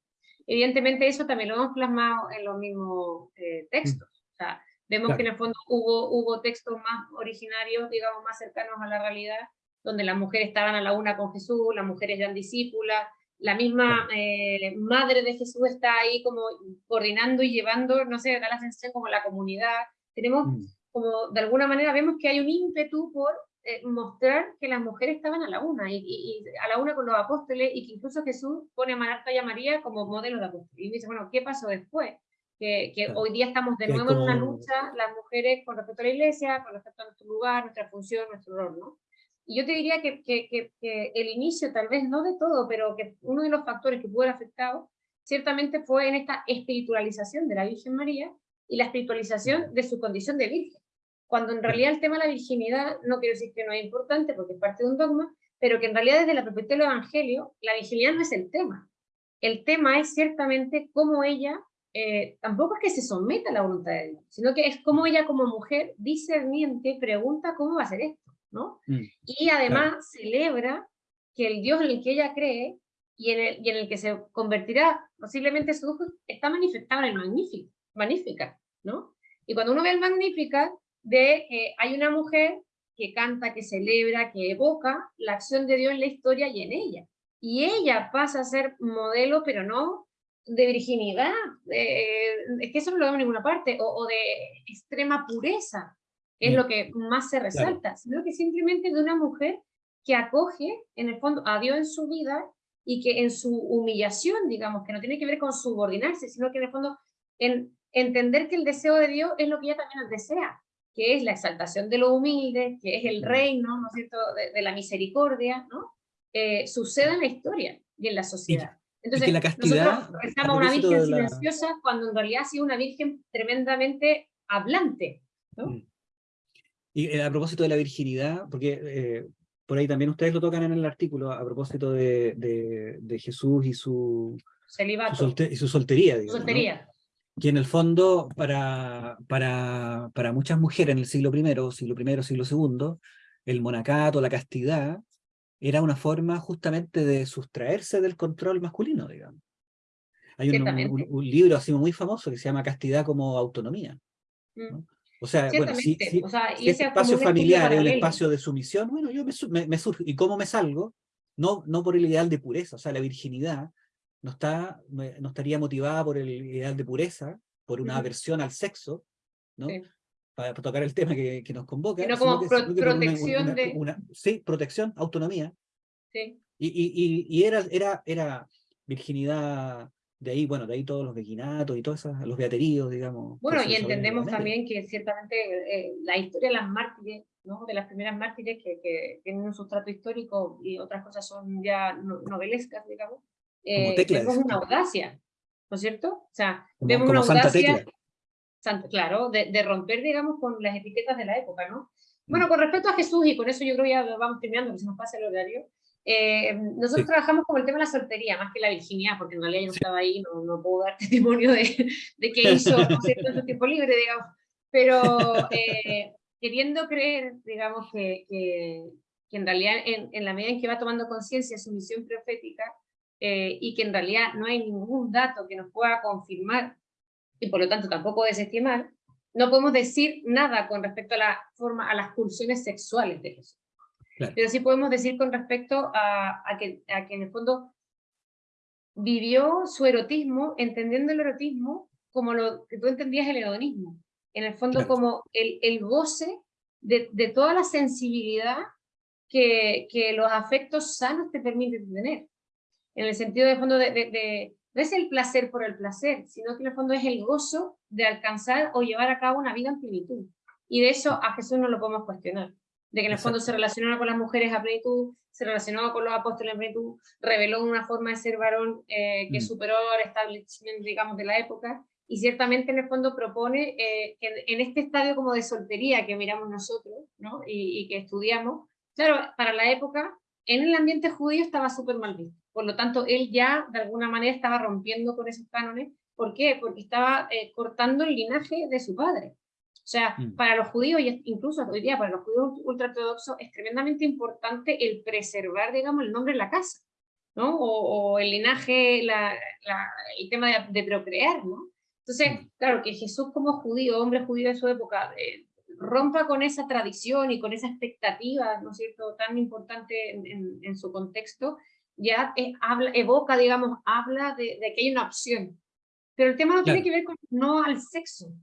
Evidentemente eso también lo hemos plasmado en los mismos eh, textos. O sea, vemos que en el fondo hubo, hubo textos más originarios, digamos, más cercanos a la realidad, donde las mujeres estaban a la una con Jesús, las mujeres eran discípulas, la misma eh, madre de Jesús está ahí como coordinando y llevando, no sé, da la sensación como la comunidad. Tenemos mm como de alguna manera vemos que hay un ímpetu por eh, mostrar que las mujeres estaban a la una, y, a la una con los apóstoles, y que incluso Jesús pone a Marta y a María como modelo de apóstoles. Y dice, bueno, ¿qué pasó después? Que, que hoy día estamos de nuevo en una lucha, las mujeres con respecto a la iglesia, con respecto a nuestro lugar, nuestra función, nuestro rol, ¿no? Y yo te diría que, que, que, el inicio, tal vez no de todo, pero que uno de los factores que pudo haber afectado, ciertamente fue en esta espiritualización de la Virgen María, y la espiritualización de su condición de virgen. Cuando en realidad el tema de la virginidad, no quiero decir que no es importante porque es parte de un dogma, pero que en realidad desde la perspectiva del Evangelio, la virginidad no es el tema. El tema es ciertamente cómo ella, eh, tampoco es que se someta a la voluntad de Dios, sino que es cómo ella como mujer discerniente pregunta cómo va a ser esto, ¿no? Mm, y además celebra que el Dios en el que ella cree y en el, y en el que se convertirá posiblemente su hijo está manifestado en el magnífico. Magnífica, ¿no? Y cuando uno ve el Magnífica, de, eh, hay una mujer que canta, que celebra, que evoca la acción de Dios en la historia y en ella. Y ella pasa a ser modelo, pero no de virginidad, es que eso no lo vemos en ninguna parte, o, de extrema pureza, es mm. lo que más se resalta, sino que simplemente de una mujer que acoge, en el fondo, a Dios en su vida y que en su humillación, digamos, que no tiene que ver con subordinarse, sino que en el fondo en entender que el deseo de Dios es lo que ella también desea, que es la exaltación de lo humilde, que es el reino, ¿no es cierto?, de, la misericordia, ¿no? Eh, sucede en la historia y en la sociedad. Entonces, la castidad, nosotros rezamos una virgen silenciosa cuando en realidad ha sido una virgen tremendamente hablante, ¿no? Mm. Y eh, a propósito de la virginidad, porque eh, por ahí también ustedes lo tocan en el artículo, a propósito de, de, Jesús y su, Su y su soltería. Digamos, soltería que en el fondo para, para, para muchas mujeres en el siglo I, siglo I, siglo II, el monacato, la castidad, era una forma justamente de sustraerse del control masculino, digamos. Hay un, libro así muy famoso que se llama Castidad como autonomía. Mm. O sea, bueno, si, ese espacio familiar es el espacio de sumisión, bueno, yo me, me, surjo. ¿Y cómo me salgo? No, no por el ideal de pureza, o sea, la virginidad no, está, no estaría motivada por el ideal de pureza, por una aversión al sexo, ¿no? Para, tocar el tema que, que nos convoca. Sino como protección de... sí, protección, autonomía. Sí. Y, y, y, era, era, era virginidad de ahí, bueno, de ahí todos los virginatos y todos los beateríos, digamos. Bueno, y entendemos también que ciertamente eh, la historia de las mártires, ¿no? de las primeras mártires que, que, tienen un sustrato histórico y otras cosas son ya novelescas, digamos, eh, vemos una audacia, ¿no es cierto? O sea, vemos una audacia, claro, de, romper, digamos, con las etiquetas de la época, ¿no? Bueno, mm. con respecto a Jesús, y con eso yo creo ya vamos terminando, que se nos pasa el horario, Eh, nosotros trabajamos con el tema de la soltería, más que la virginidad, porque en realidad yo no estaba ahí, no, no puedo dar [LAUGHS] testimonio de, de qué hizo en su tiempo libre, digamos. Pero eh, queriendo creer, digamos, que, que, que en realidad en, en, la medida en que va tomando conciencia su misión profética, eh, y que en realidad no hay ningún dato que nos pueda confirmar, y por lo tanto tampoco desestimar, no podemos decir nada con respecto a, la forma, a las pulsiones sexuales de Jesús. Pero sí podemos decir con respecto a, a, que, a que en el fondo vivió su erotismo, entendiendo el erotismo como lo que tú entendías el hedonismo. En el fondo como el, el goce de, de, toda la sensibilidad que, que, los afectos sanos te permiten tener. En el sentido de fondo de, de, no es el placer por el placer, sino que en el fondo es el gozo de alcanzar o llevar a cabo una vida en plenitud. Y de eso a Jesús no lo podemos cuestionar de que en el fondo se relacionaba con las mujeres a plenitud, se relacionaba con los apóstoles a plenitud, reveló una forma de ser varón eh, que mm. superó el establishment, digamos, de la época, y ciertamente en el fondo propone eh, que en, este estadio como de soltería que miramos nosotros, ¿no? y, y que estudiamos, claro, para la época, en el ambiente judío estaba súper mal visto, por lo tanto, él ya de alguna manera estaba rompiendo con esos cánones, ¿por qué? Porque estaba eh, cortando el linaje de su padre, o sea, mm. para los judíos, incluso hoy día para los judíos ultraortodoxos, es tremendamente importante el preservar, digamos, el nombre de la casa, ¿no? O, el linaje, la, el tema de, procrear, ¿no? Entonces, mm. claro, que Jesús como judío, hombre judío de su época, eh, rompa con esa tradición y con esa expectativa, ¿no es cierto?, tan importante en, en, su contexto, ya habla, evoca, digamos, habla de, de, que hay una opción. Pero el tema no tiene que ver con no al sexo,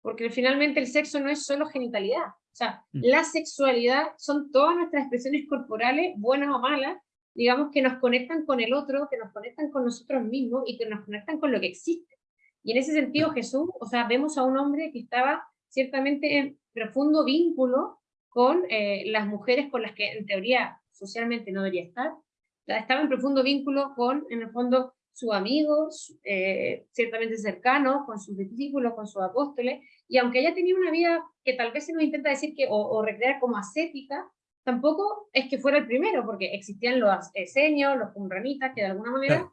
porque finalmente el sexo no es solo genitalidad, o sea, mm. la sexualidad son todas nuestras expresiones corporales, buenas o malas, digamos, que nos conectan con el otro, que nos conectan con nosotros mismos y que nos conectan con lo que existe. Y en ese sentido Jesús, o sea, vemos a un hombre que estaba ciertamente en profundo vínculo con eh, las mujeres con las que en teoría socialmente no debería estar, estaba en profundo vínculo con, en el fondo, sus amigos, eh, ciertamente cercanos, con sus discípulos, con sus apóstoles, y aunque haya tenido una vida que tal vez se nos intenta decir que, o, recrear como ascética, tampoco es que fuera el primero, porque existían los esenios, los cumranitas, que de alguna manera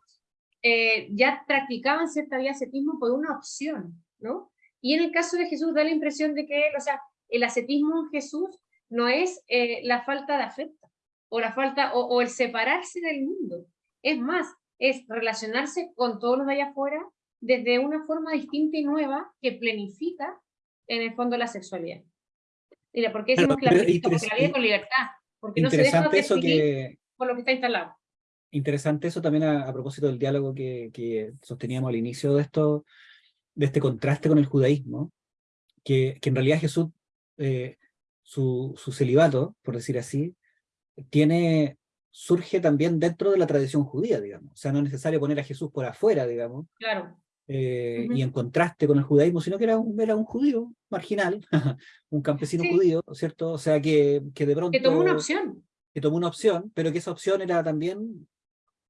eh, ya practicaban cierta vida ascetismo por una opción, ¿no? Y en el caso de Jesús da la impresión de que, o sea, el ascetismo en Jesús no es eh, la falta de afecto, o la falta, o, o el separarse del mundo, es más, es relacionarse con todos los de allá afuera desde una forma distinta y nueva que planifica en el fondo la sexualidad. Mira, ¿por qué decimos que la vida con libertad? Porque no se deja eso que, por lo que está instalado. Interesante eso también a, propósito del diálogo que, que, sosteníamos al inicio de esto, de este contraste con el judaísmo, que, que en realidad Jesús, eh, su, su celibato, por decir así, tiene surge también dentro de la tradición judía, digamos. O sea, no es necesario poner a Jesús por afuera, digamos. Claro. Eh, y en contraste con el judaísmo, sino que era un, era un judío marginal, [LAUGHS] un campesino judío, ¿cierto? O sea, que, que de pronto... Que tomó una opción. Que tomó una opción, pero que esa opción era también,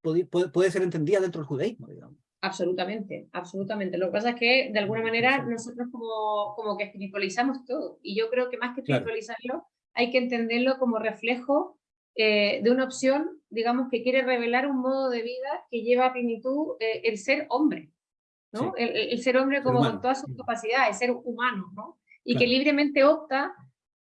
puede, puede ser entendida dentro del judaísmo, digamos. Absolutamente, absolutamente. Lo que pasa es que, de alguna manera, nosotros como, como que espiritualizamos todo. Y yo creo que más que espiritualizarlo, hay que entenderlo como reflejo eh, de una opción, digamos, que quiere revelar un modo de vida que lleva a plenitud eh, el ser hombre, ¿no? El, ser hombre como con todas sus capacidades, el ser humano, ¿no? Y que libremente opta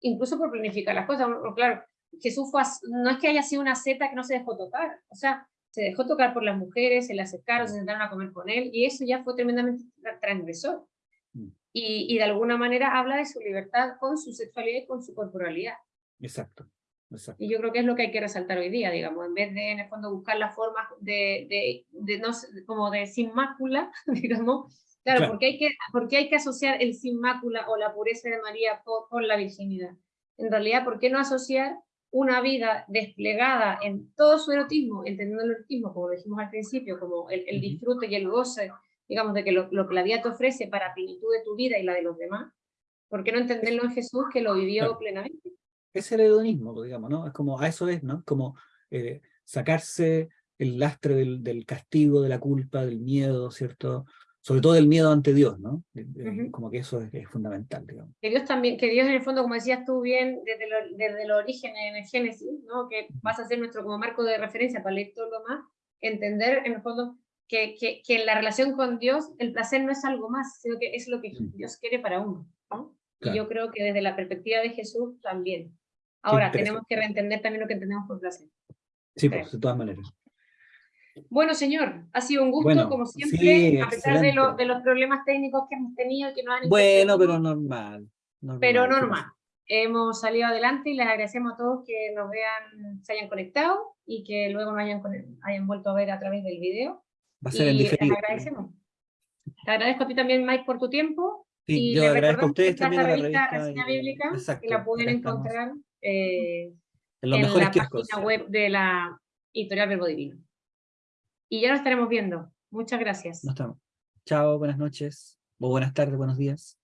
incluso por planificar las cosas. Claro, Jesús fue, no es que haya sido una seta que no se dejó tocar, o sea, se dejó tocar por las mujeres, se le acercaron, se sentaron a comer con él, y eso ya fue tremendamente transgresor. Mm. Y, y de alguna manera habla de su libertad con su sexualidad y con su corporalidad. Exacto. Y yo creo que es lo que hay que resaltar hoy día, digamos, en vez de en el fondo buscar las formas de, de, de no, como de sin mácula, [LAUGHS] digamos, claro, Porque, hay que, porque hay que asociar el sin mácula o la pureza de María con, la virginidad. En realidad, ¿por qué no asociar una vida desplegada en todo su erotismo, entendiendo el erotismo, como dijimos al principio, como el, el disfrute y el goce, digamos, de que lo, lo, que la vida te ofrece para plenitud de tu vida y la de los demás, ¿por qué no entenderlo en Jesús que lo vivió plenamente? Es el hedonismo, digamos, ¿no? Es como, a eso es, ¿no? Como eh, sacarse el lastre del, del, castigo, de la culpa, del miedo, ¿cierto? sobre todo el miedo ante Dios, ¿no? Como que eso es, fundamental, digamos. Que Dios también, que Dios en el fondo, como decías tú bien, desde, desde el origen en el Génesis, ¿no? Que vas a ser nuestro como marco de referencia para leer todo lo más, entender en el fondo que, que, que, en la relación con Dios el placer no es algo más, sino que es lo que Dios quiere para uno, ¿no? Y yo creo que desde la perspectiva de Jesús también. Ahora, tenemos que reentender también lo que entendemos por placer. Sí, pues, de todas maneras. Bueno, señor, ha sido un gusto, como siempre, a pesar de, de, los problemas técnicos que hemos tenido. Que nos han bueno, pero normal, Pero normal. Hemos salido adelante y les agradecemos a todos que nos vean, se hayan conectado y que luego nos hayan, hayan vuelto a ver a través del video. Va a ser diferido. Les agradecemos. Te agradezco a ti también, Mike, por tu tiempo. Sí, y yo agradezco a ustedes también la revista, Reseña Bíblica, que la pueden encontrar eh, en, los en mejores la página web de la editorial Verbo Divino. Y ya nos estaremos viendo. Muchas gracias. Nos estamos. Chao, buenas noches, o buenas tardes, buenos días.